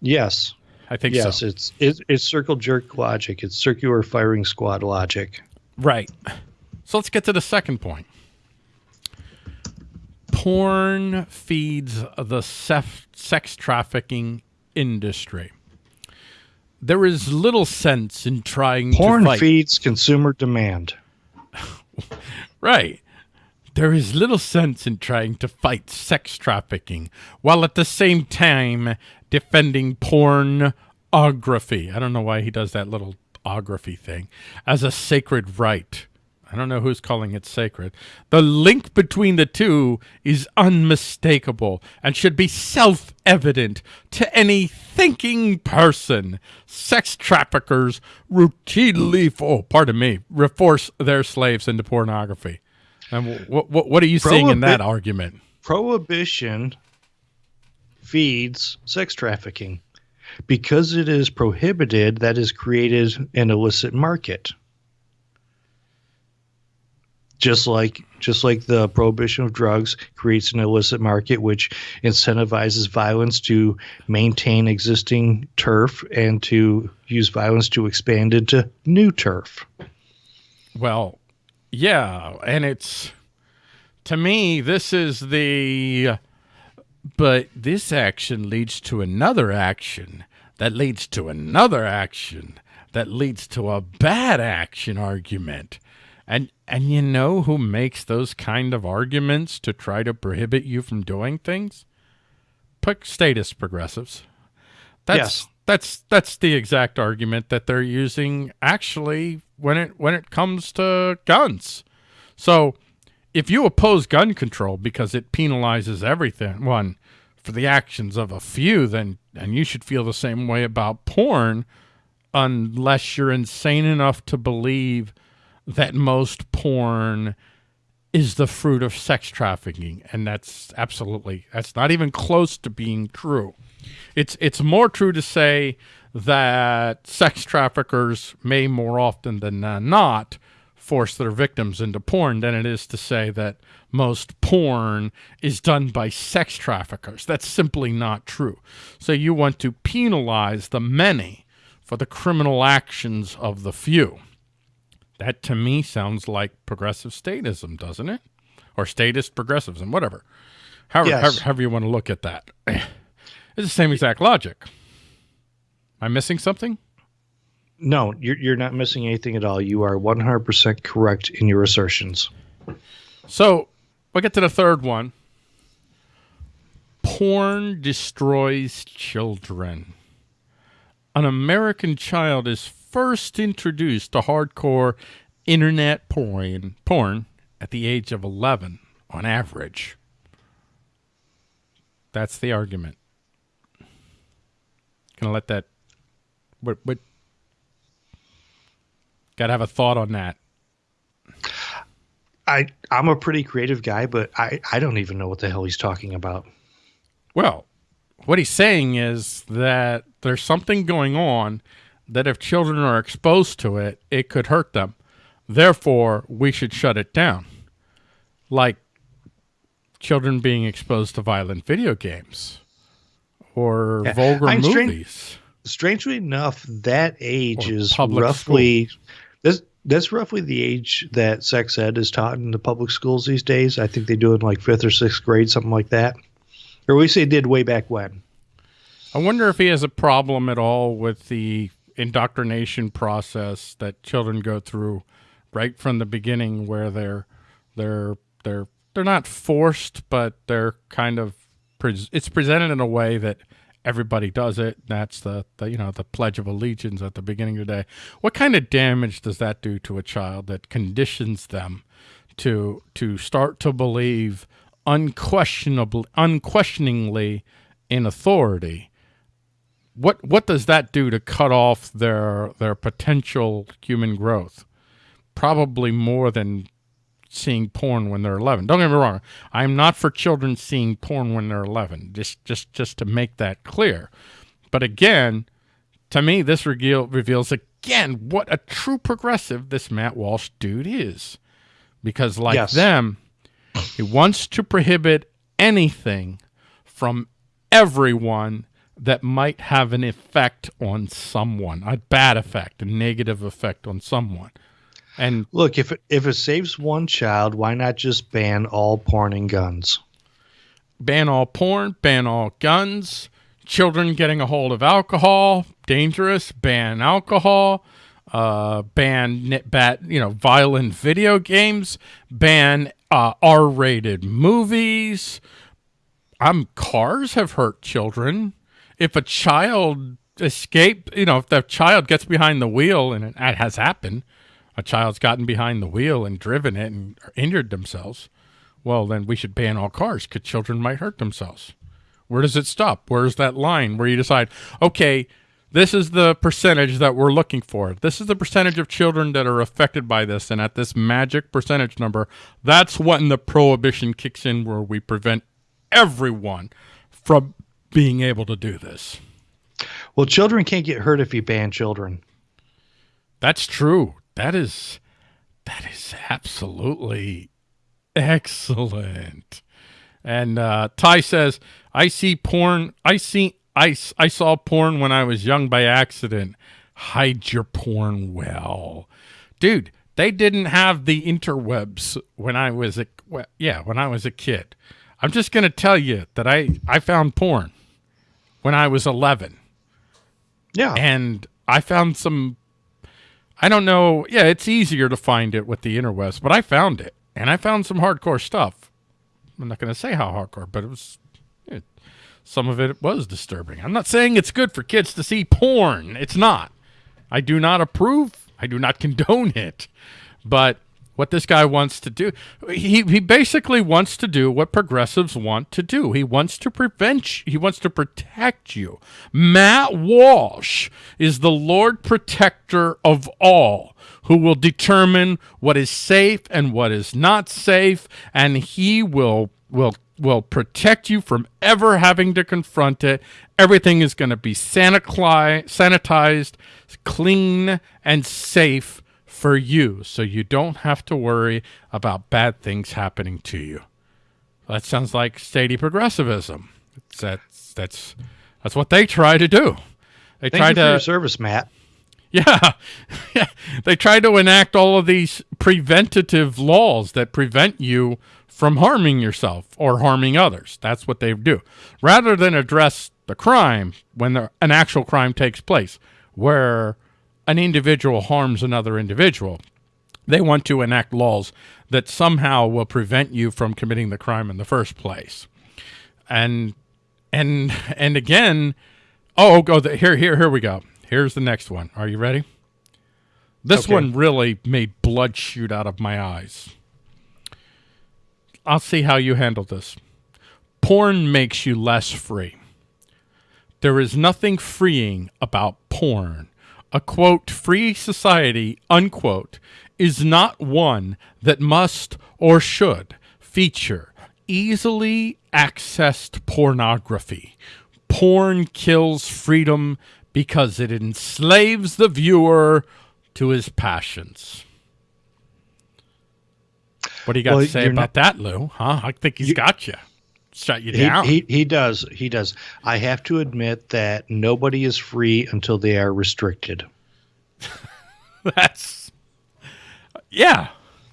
Yes, I think yes, so. it's it, it's circle jerk logic. It's circular firing squad logic. Right. So let's get to the second point. Porn feeds the sef- sex trafficking industry. There is little sense in trying Porn to fight. feeds consumer demand. Right. There is little sense in trying to fight sex trafficking while at the same time defending pornography. I don't know why he does that little ography thing as a sacred right. I don't know who's calling it sacred. The link between the two is unmistakable and should be self evident to any thinking person. Sex traffickers routinely, oh, pardon me, force their slaves into pornography. And what, what, what are you seeing in that argument? Prohibition feeds sex trafficking. Because it is prohibited, that has created an illicit market. Just like just like the prohibition of drugs creates an illicit market which incentivizes violence to maintain existing turf and to use violence to expand into new turf. Well, yeah, and it's to me this is the but this action leads to another action that leads to another action that leads to a bad action argument. And and you know who makes those kind of arguments to try to prohibit you from doing things? Pick statist progressives. That's Yes. that's that's the exact argument that they're using actually when it when it comes to guns. So if you oppose gun control because it penalizes everything one for the actions of a few, then and you should feel the same way about porn unless you're insane enough to believe that most porn is the fruit of sex trafficking and that's absolutely that's not even close to being true it's it's more true to say that sex traffickers may more often than not force their victims into porn than it is to say that most porn is done by sex traffickers. That's simply not true. So you want to penalize the many for the criminal actions of the few. That to me sounds like progressive statism, doesn't it? Or statist progressivism, whatever. However, Yes. however, however you want to look at that. It's the same exact logic. Am I missing something? No, you're, you're not missing anything at all. You are 100% correct in your assertions. So we'll get to the third one. Porn destroys children. An American child is first introduced to hardcore internet porn, porn at the age of 11 on average. That's the argument. Gonna let that. What? What? Gotta have a thought on that. I I'm a pretty creative guy, but I I don't even know what the hell he's talking about. Well, what he's saying is that there's something going on that if children are exposed to it, it could hurt them. Therefore, we should shut it down. Like children being exposed to violent video games or Yeah, vulgar I'm strange- movies. Strangely enough, that age Or is roughly that's that's roughly the age that sex ed is taught in the public schools these days. I think they do it in like fifth or sixth grade, something like that. Or at least they did way back when. I wonder if he has a problem at all with the indoctrination process that children go through right from the beginning where they're they're they're they're not forced but they're kind of pres it's presented in a way that everybody does it. That's the, the you know the pledge of allegiance at the beginning of the day. What kind of damage does that do to a child that conditions them to to start to believe unquestionably unquestioningly in authority what what does that do to cut off their their potential human growth? Probably more than seeing porn when they're 11 don't get me wrong. I'm not for children seeing porn when they're 11 just just just to make that clear. But again to me this reveal, reveals again what a true progressive this matt walsh dude is. Because like Yes. them he wants to prohibit anything from everyone that might have an effect on someone, a bad effect, a negative effect on someone. And Look, if it, if it saves one child, why not just ban all porn and guns? ban all porn, ban all guns, children getting a hold of alcohol, dangerous, ban alcohol, uh, ban nit- bat, you know, violent video games, ban uh, R-rated movies. Um, cars have hurt children. If a child escape, you know, if the child gets behind the wheel, and it, has happened, a child's gotten behind the wheel and driven it and injured themselves well, then we should ban all cars because children might hurt themselves. Where does it stop? Where's that line where you decide, okay, this is the percentage that we're looking for. This is the percentage of children that are affected by this. And at this magic percentage number, that's when the prohibition kicks in where we prevent everyone from being able to do this. Well, children can't get hurt if you ban children. That's true. That is that is absolutely excellent. And uh, Ty says, "I see porn. I see i saw porn when I was young by accident. Hide your porn well, dude. They didn't have the interwebs when I was a well, yeah when I was a kid. I'm just gonna tell you that I I found porn when I was 11 Yeah. and I found some. I don't know. Yeah, it's easier to find it with the interwebs, but I found it, and I found some hardcore stuff. I'm not going to say how hardcore, but it was. It, some of it was disturbing. I'm not saying it's good for kids to see porn. It's not. I do not approve. I do not condone it. But what this guy wants to do, he, he basically wants to do what progressives want to do. He wants to prevent, you- he wants to protect you. Matt Walsh is the Lord protector of all who will determine what is safe and what is not safe. And he will, will, will protect you from ever having to confront it. Everything is going to be sanitized, sanitized, clean, and safe for you so you don't have to worry about bad things happening to you. That sounds like steady progressivism. It's, that's that's that's what they try to do. They Thank try you for to your service, Matt. yeah. yeah. They try to enact all of these preventative laws that prevent you from harming yourself or harming others. That's what they do. Rather than address the crime when the, an actual crime takes place, where an individual harms another individual, they want to enact laws that somehow will prevent you from committing the crime in the first place. And and and again, oh, oh, go the, here here here we go. Here's the next one. Are you ready? This Okay. one really made blood shoot out of my eyes. I'll see how you handle this. Porn makes you less free. There is nothing freeing about porn. A quote, free society, unquote, is not one that must or should feature easily accessed pornography. Porn kills freedom because it enslaves the viewer to his passions. What do you got Well, to say about that, Lou? Huh? I think he's got you. Shut you He, down. he he does. He does. I have to admit that nobody is free until they are restricted. That's yeah,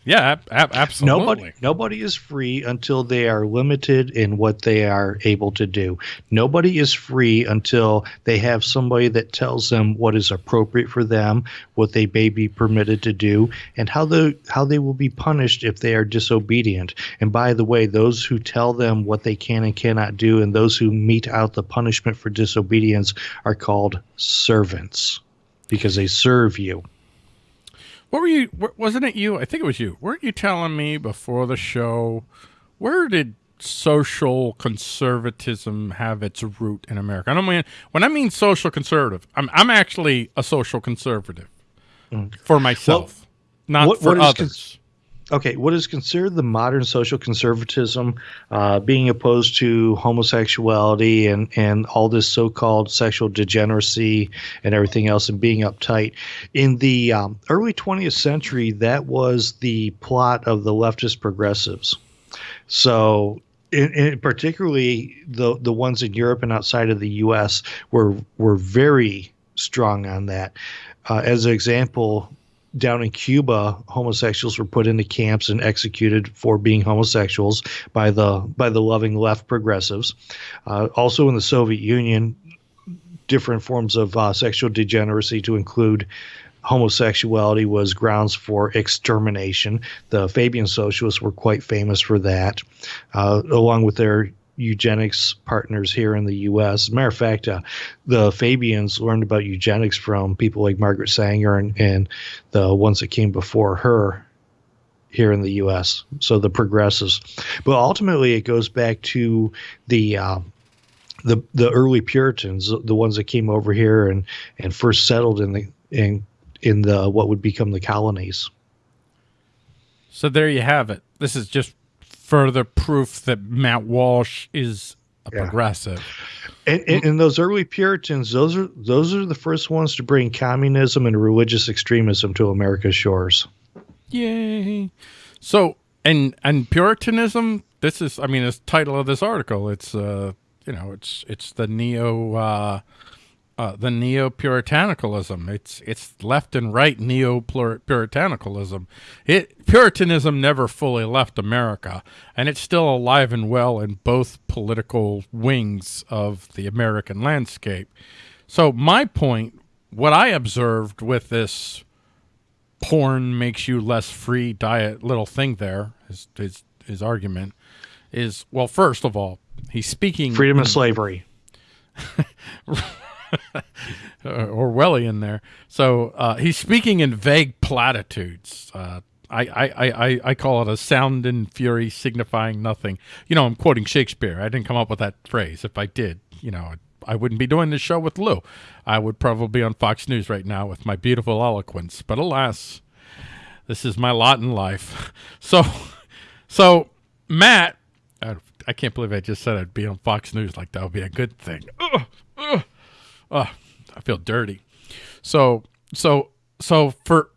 yeah, ab- ab- absolutely. Nobody nobody is free until they are limited in what they are able to do. Nobody is free until they have somebody that tells them what is appropriate for them, what they may be permitted to do, and how the how they will be punished if they are disobedient. And by the way, those who tell them what they can and cannot do and those who mete out the punishment for disobedience are called servants because they serve you. What were you? Wasn't it you? I think it was you. Weren't you telling me before the show? Where did social conservatism have its root in America? I don't mean when I mean social conservative. I'm I'm actually a social conservative for myself, not Mm. what- for what others. Okay, what is considered the modern social conservatism, uh, being opposed to homosexuality and, and all this so called sexual degeneracy and everything else and being uptight. In the um, early 20th century, that was the plot of the leftist progressives. So, in, in particularly the the ones in Europe and outside of the U.S. were were very strong on that. Uh, as an example, down in Cuba, homosexuals were put into camps and executed for being homosexuals by the by the loving left progressives. Uh, also in the Soviet Union, different forms of uh, sexual degeneracy to include homosexuality was grounds for extermination. The Fabian socialists were quite famous for that, uh, along with their eugenics partners here in the U.S. As a matter of fact, uh, the Fabians learned about eugenics from people like Margaret Sanger and, and the ones that came before her here in the U.S. So the progressives, but ultimately it goes back to the uh, the the early Puritans, the ones that came over here and and first settled in the in in the what would become the colonies. So there you have it. This is just further proof that Matt Walsh is a yeah. progressive. And, and, and, those early Puritans, those are those are the first ones to bring communism and religious extremism to America's shores. Yay! So and and Puritanism. This is, I mean, the title of this article. It's uh, you know, it's it's the neo uh, uh, the neo puritanicalism. It's it's left and right neo puritanicalism. It Puritanism never fully left America, and it's still alive and well in both political wings of the American landscape. So my point, what I observed with this porn makes you less free diet little thing there is his his, his argument is well, first of all, he's speaking freedom of slavery. Orwellian there. So uh, he's speaking in vague platitudes. Uh, I, I, I, I call it a sound and fury signifying nothing. You know, I'm quoting Shakespeare. I didn't come up with that phrase. If I did, you know, I wouldn't be doing this show with Lou. I would probably be on Fox News right now with my beautiful eloquence. But alas, this is my lot in life. So, so Matt, I, I can't believe I just said I'd be on Fox News like that would be a good thing. Ugh, ugh oh, I feel dirty. So so so for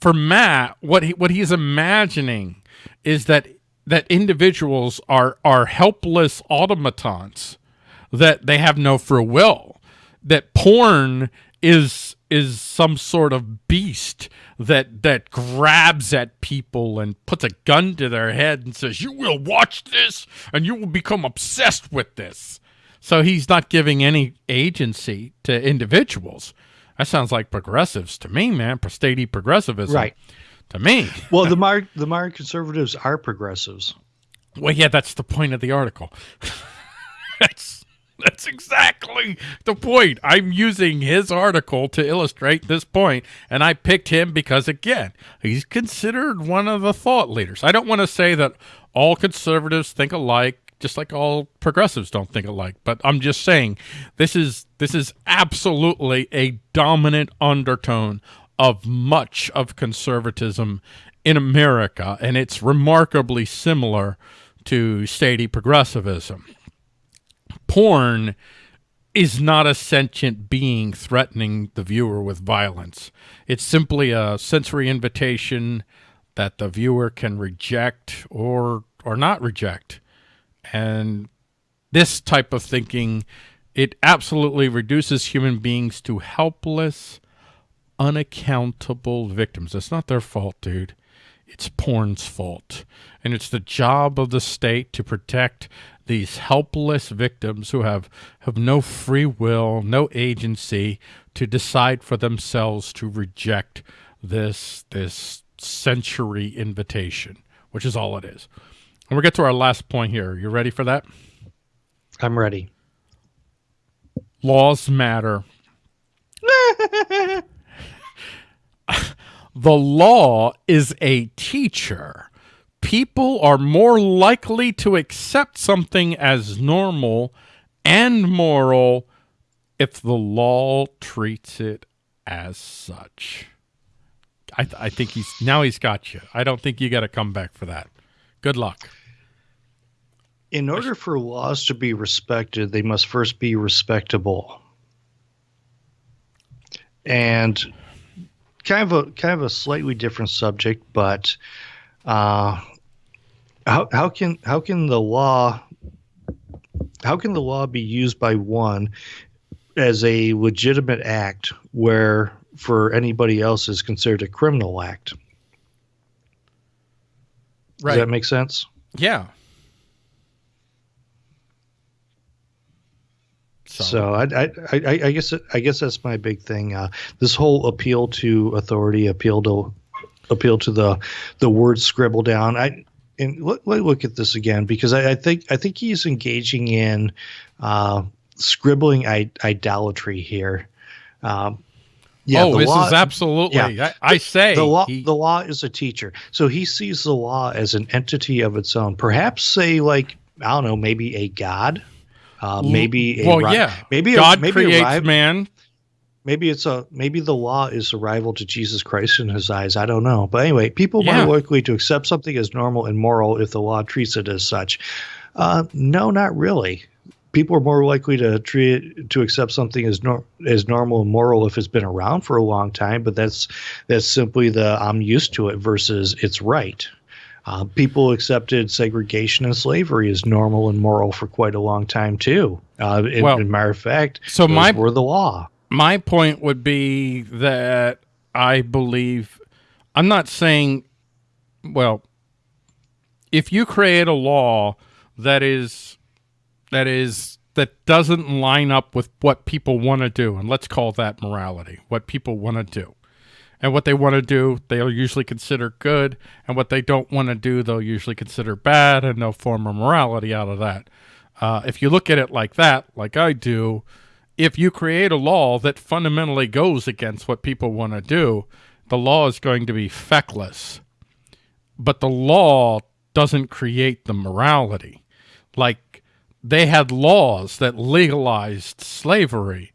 for Matt, what he what he's imagining is that that individuals are are helpless automatons, that they have no free will, that porn is is some sort of beast that that grabs at people and puts a gun to their head and says, "You will watch this, and you will become obsessed with this." So he's not giving any agency to individuals. That sounds like progressives to me, man. Statey progressivism. Right. To me. well, the mar- the modern conservatives are progressives. Well, yeah, that's the point of the article. that's that's exactly the point. I'm using his article to illustrate this point, and I picked him because again, he's considered one of the thought leaders. I don't want to say that all conservatives think alike just like all progressives don't think alike. But I'm just saying this is this is absolutely a dominant undertone of much of conservatism in America, and it's remarkably similar to statey progressivism. Porn is not a sentient being threatening the viewer with violence. It's simply a sensory invitation that the viewer can reject or or not reject. And this type of thinking, it absolutely reduces human beings to helpless, unaccountable victims. It's not their fault, dude. It's porn's fault. And it's the job of the state to protect these helpless victims who have, have no free will, no agency to decide for themselves to reject this, this sensory invitation, which is all it is. And we'll get to our last point here. You ready for that? I'm ready. Laws matter. the law is a teacher. People are more likely to accept something as normal and moral if the law treats it as such. I, th I think he's now he's got you. I don't think you got to come back for that. Good luck in order for laws to be respected, they must first be respectable. And kind of a kind of a slightly different subject, but uh, how how can how can the law how can the law be used by one as a legitimate act where for anybody else is considered a criminal act. Right. Does that make sense? yeah. So, I, I, I, I guess I guess that's my big thing. Uh, this whole appeal to authority, appeal to appeal to the the word scribble down. I and let, let look at this again because I, I think I think he's engaging in uh, scribbling I, idolatry here. Um, yeah, oh, this law- is absolutely. yeah. I, I say the law he- the law is a teacher so he sees the law as an entity of its own perhaps say like i don't know maybe a god uh, maybe a well, ri- yeah. maybe God a, maybe creates a rival, man. maybe it's a maybe the law is a rival to jesus christ in his eyes i don't know but anyway people Yeah. are more likely to accept something as normal and moral if the law treats it as such uh, no not really people are more likely to treat to accept something as nor- as normal and moral if it's been around for a long time. But that's that's simply the I'm used to it versus it's right. Uh, people accepted segregation and slavery as normal and moral for quite a long time too. Uh, in, Well, in matter of fact, so those my- were the law. my point would be that I believe I'm not saying well if you create a law that is that is that doesn't line up with what people want to do and let's call that morality what people want to do and what they want to do they'll usually consider good and what they don't want to do they'll usually consider bad and they'll form a morality out of that. Uh, if you look at it like that like i do if you create a law that fundamentally goes against what people want to do the law is going to be feckless. But the law doesn't create the morality. Like they had laws that legalized slavery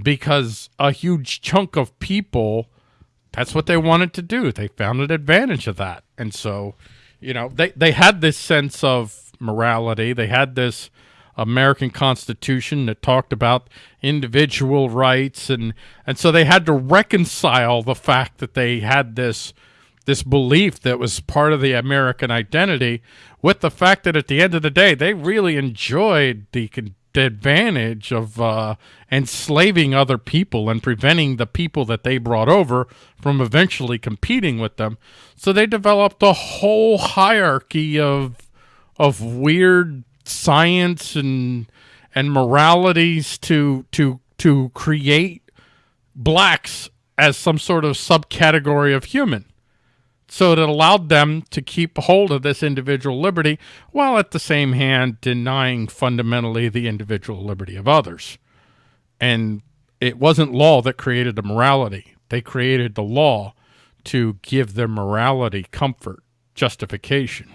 because a huge chunk of people that's what they wanted to do. They found an advantage of that. And so, you know, they, they had this sense of morality. They had this American Constitution that talked about individual rights and and so they had to reconcile the fact that they had this this belief that was part of the American identity with the fact that at the end of the day they really enjoyed the, advantage of uh, enslaving other people and preventing the people that they brought over from eventually competing with them. So they developed a whole hierarchy of of weird science and and moralities to to to create blacks as some sort of subcategory of human. So it allowed them to keep hold of this individual liberty while at the same hand denying fundamentally the individual liberty of others. And it wasn't law that created the morality. They created the law to give their morality comfort, justification.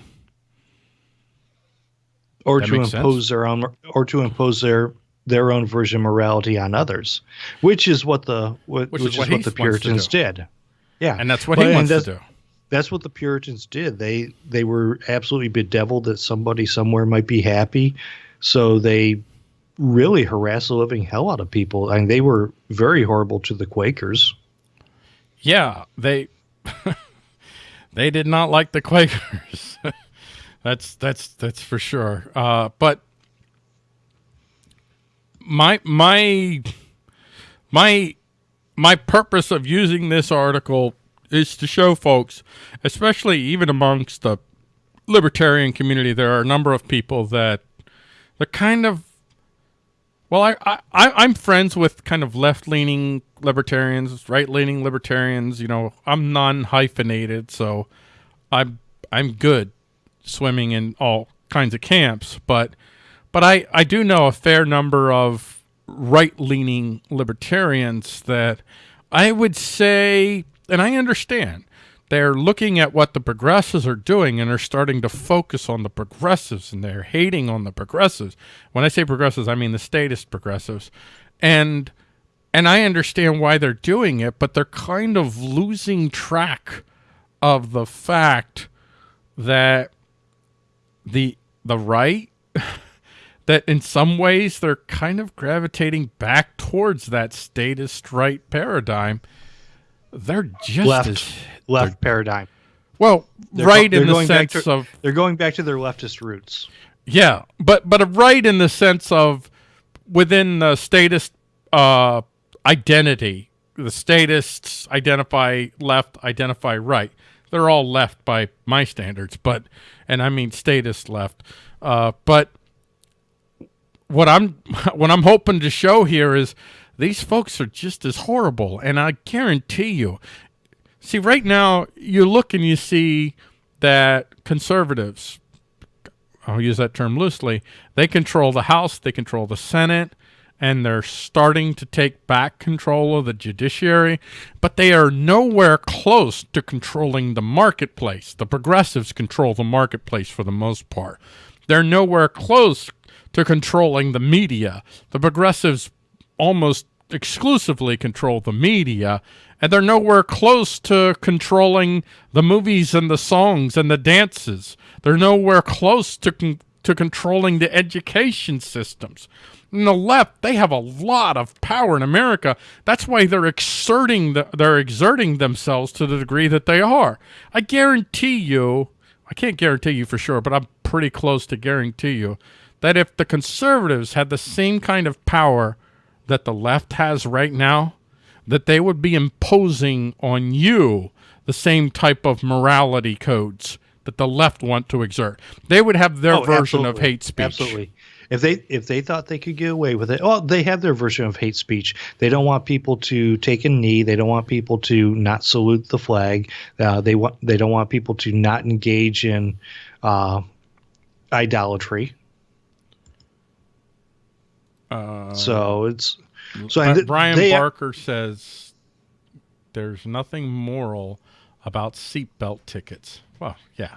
or That to impose their own or to impose their their own version of morality on others, which is what the what, Which which, is what is what he the Puritans did. Yeah, And that's what But- he wants to do. That's what the Puritans did. They they were absolutely bedeviled that somebody somewhere might be happy, so they really harassed the living hell out of people. I mean, they were very horrible to the Quakers. Yeah, they they did not like the Quakers. that's that's that's for sure. Uh, but my my my my purpose of using this article is to show folks, especially even amongst the libertarian community, there are a number of people that they're kind of well, I, I I'm friends with kind of left leaning libertarians, right leaning libertarians. You know, I'm non hyphenated, so I'm I'm good swimming in all kinds of camps. But but I I do know a fair number of right leaning libertarians that I would say, and I understand. They're looking at what the progressives are doing and are starting to focus on the progressives and they're hating on the progressives. When I say progressives, I mean the statist progressives. And and I understand why they're doing it, but they're kind of losing track of the fact that the the right that in some ways they're kind of gravitating back towards that statist right paradigm. They're just Left as left paradigm. well, They're right they're in the sense to- of They're going back to their leftist roots. yeah, but but a right in the sense of within the statist uh, identity, the statists identify left, identify right. They're all left by my standards, but and I mean statist left. Uh, but what I'm what I'm hoping to show here is these folks are just as horrible, and I guarantee you. See, right now you look and you see that conservatives, I'll use that term loosely, they control the House, they control the Senate, and they're starting to take back control of the judiciary, but they are nowhere close to controlling the marketplace. The progressives control the marketplace for the most part. They're nowhere close to controlling the media. The progressives almost exclusively control the media, and they're nowhere close to controlling the movies and the songs and the dances. They're nowhere close to con to controlling the education systems. And the left, they have a lot of power in America. That's why they're exerting the, they're exerting themselves to the degree that they are. I guarantee you, I can't guarantee you for sure, but I'm pretty close to guarantee you that if the conservatives had the same kind of power that the left has right now, that they would be imposing on you the same type of morality codes that the left want to exert. They would have their Oh, version of hate speech. Absolutely. If they if they thought they could get away with it, well, they have their version of hate speech. They don't want people to take a knee. They don't want people to not salute the flag. Uh, they want they don't want people to not engage in uh, idolatry. Uh, So it's so th- Brian Barker says there's nothing moral about seatbelt tickets. Well, yeah.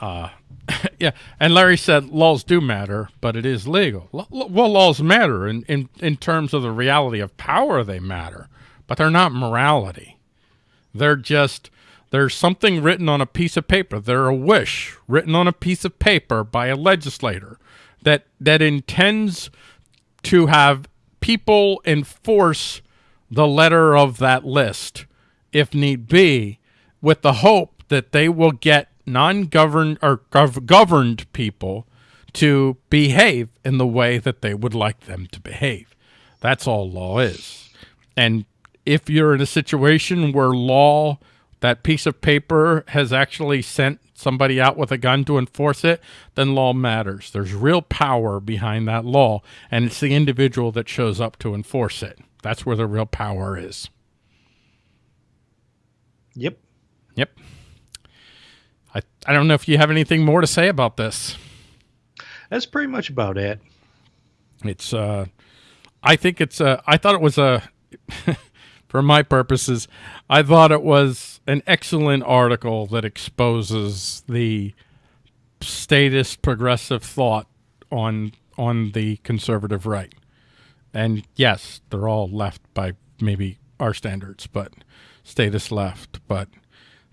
Uh, yeah, and Larry said laws do matter, but it is legal. L- well, laws matter in, in, in terms of the reality of power, they matter, but they're not morality. They're just, there's something written on a piece of paper. They're a wish written on a piece of paper by a legislator that, that intends to have people enforce the letter of that list, if need be, with the hope that they will get non-governed or gov- governed people to behave in the way that they would like them to behave. That's all law is. And if you're in a situation where law, that piece of paper has actually sent somebody out with a gun to enforce it, then law matters. There's real power behind that law, and it's the individual that shows up to enforce it. That's where the real power is. Yep. Yep. I I don't know if you have anything more to say about this. That's pretty much about it. It's uh I think it's uh I thought it was a for my purposes, I thought it was an excellent article that exposes the statist progressive thought on on the conservative right. And yes, they're all left by maybe our standards, but statist left. But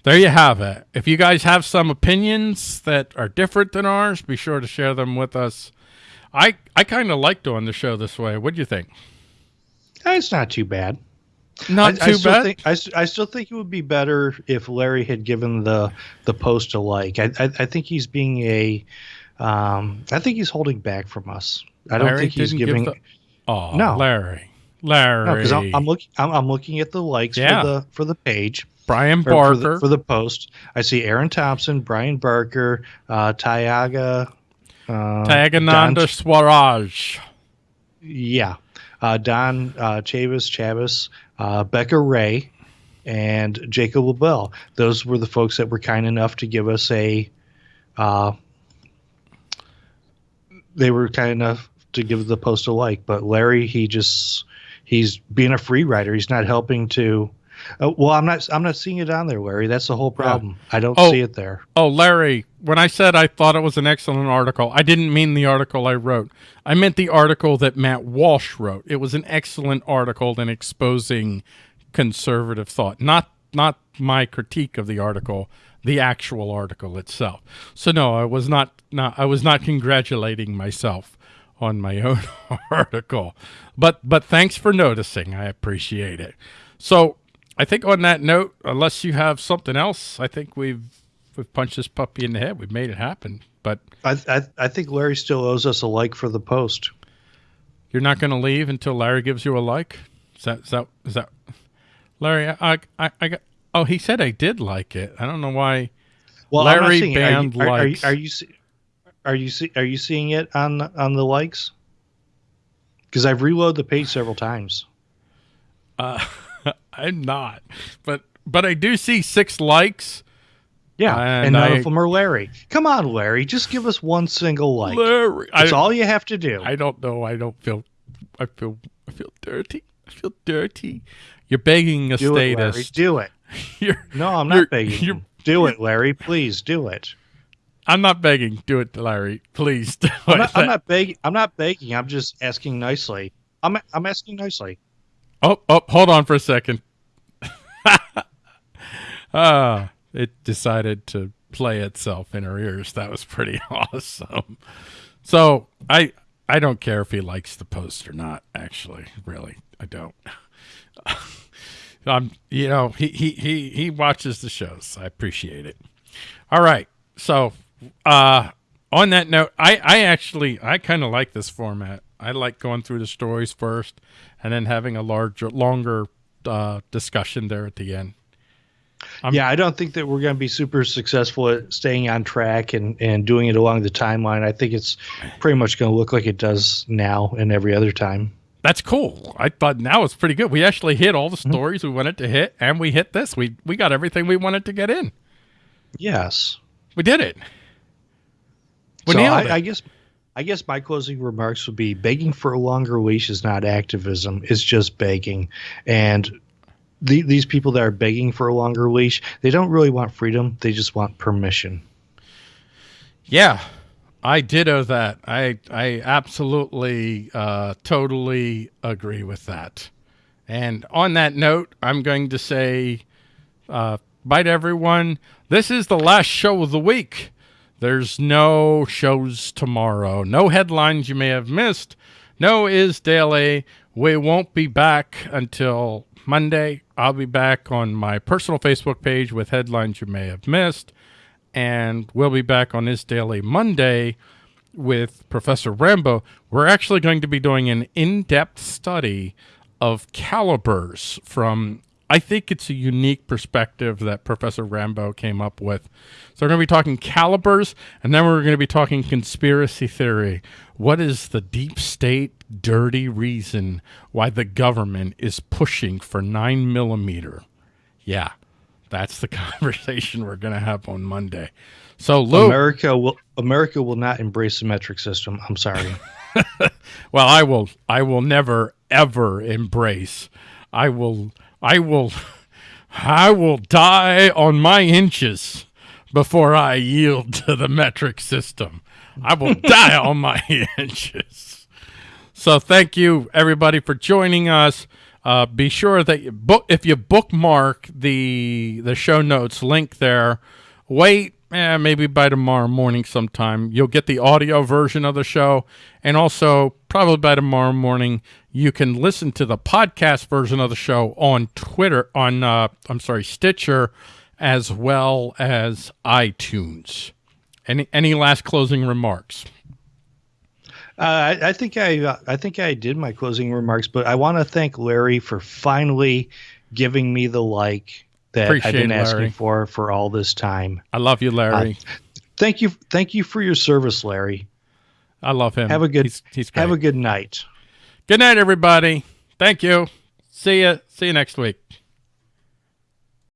there you have it. If you guys have some opinions that are different than ours, be sure to share them with us. I I kind of like doing the show this way. What do you think? Uh, it's not too bad. Not I, too I still bad. Think, I, I still think it would be better if Larry had given the the post a like. I I, I think he's being a. Um, I think he's holding back from us. I don't Larry think he's giving. the- oh, No. Larry, Larry, no, because I'm, I'm looking. I'm, I'm looking at the likes Yeah. for the for the page Brian or for Barker. the, for the post. I see Aaron Thompson, Brian Barker, uh, Tyaga, uh, Tagananda Don- Swaraj. Yeah. Uh, Don uh, Chavis, Chavis, uh, Becca Ray, and Jacob LaBelle. Those were the folks that were kind enough to give us a. Uh, they were kind enough to give the post a like, but Larry, he just he's being a free rider. He's not helping to. Uh, well, I'm not. I'm not seeing it on there, Larry. That's the whole problem. I don't Oh. see it there. Oh, Larry, when I said I thought it was an excellent article, I didn't mean the article I wrote. I meant the article that Matt Walsh wrote. It was an excellent article in exposing conservative thought, not not my critique of the article, the actual article itself. So no, I was not not I was not congratulating myself on my own article. But but thanks for noticing. I appreciate it. So I think on that note, unless you have something else, I think we've we've punched this puppy in the head. We've made it happen. But I, I I think Larry still owes us a like for the post. you're not going to leave until Larry gives you a like. Is that is that is that Larry? I I, I got. Oh, he said I did like it. I don't know why. Well, Larry it. Are you- are, are, you- are you see- are you see, are you seeing it on on the likes? Because I've reloaded the page several times. Uh, I'm not, but but I do see six likes. Yeah, And and, none I- of them are Larry. Come on, Larry, just give us one single like. Larry, That's I, all you have to do. I don't know. I don't feel. I feel. I feel dirty. I feel dirty. You're begging a do it, Larry. status. Do it. You're, No, I'm not begging. you're- Do it, Larry. Please do it. I'm not begging. Do it, Larry. Please I'm not, I'm not begging. I'm not begging. I'm just asking nicely. I'm I'm asking nicely. Oh, oh, hold on for a second. Ah, it decided to play itself in our ears. That was pretty awesome. So I I don't care if he likes the post or not. Actually, really, I don't. um, you know, he he he he watches the shows. I appreciate it. All right, so uh, on that note, I I actually I kind of like this format. I like going through the stories first, and then having a larger, longer uh, discussion there at the end. I'm- yeah, I don't think that we're going to be super successful at staying on track and, and doing it along the timeline. I think it's pretty much going to look like it does now and every other time. That's cool. I thought now it's pretty good. We actually hit all the stories we wanted to hit, and we hit this. We we got everything we wanted to get in. Yes. We did it. We so I, it. I guess I guess my closing remarks would be begging for a longer leash is not activism. It's just begging. And the, these people that are begging for a longer leash, they don't really want freedom. They just want permission. Yeah, I ditto that. I I absolutely, uh, totally agree with that. And on that note, I'm going to say, uh, bye to everyone. This is the last show of the week. There's no shows tomorrow. No headlines you may have missed. No is daily. We won't be back until Monday. I'll be back on my personal Facebook page with headlines you may have missed and we'll be back on Is daily Monday with Professor Rambo. We're actually going to be doing an in-depth study of calibers from I think it's a unique perspective that Professor Rambo came up with. So we're going to be talking calibers and then we're going to be talking conspiracy theory. What is the deep state dirty reason why the government is pushing for 9 millimeter? Yeah. That's the conversation we're going to have on Monday. So, Lou, America will America will not embrace the metric system. I'm sorry. well, I will, I will never ever embrace. I will, I will, I will die on my inches before I yield to the metric system. I will die on my inches. So, thank you everybody for joining us. Uh, be sure that you book if you bookmark the the show notes link there. Wait, eh, maybe by tomorrow morning sometime you'll get the audio version of the show, and also probably by tomorrow morning you can listen to the podcast version of the show on Twitter on uh, I'm sorry Stitcher, as well as iTunes. Any any last closing remarks? Uh, I, I think I uh, I think I did my closing remarks, but I want to thank Larry for finally giving me the like that Appreciate I've been it, asking for for all this time. I love you, Larry. Thank you, thank you for your service, Larry. I love him. Have a good He's, he's have a good night. Good night, everybody. Thank you. See you. See you next week.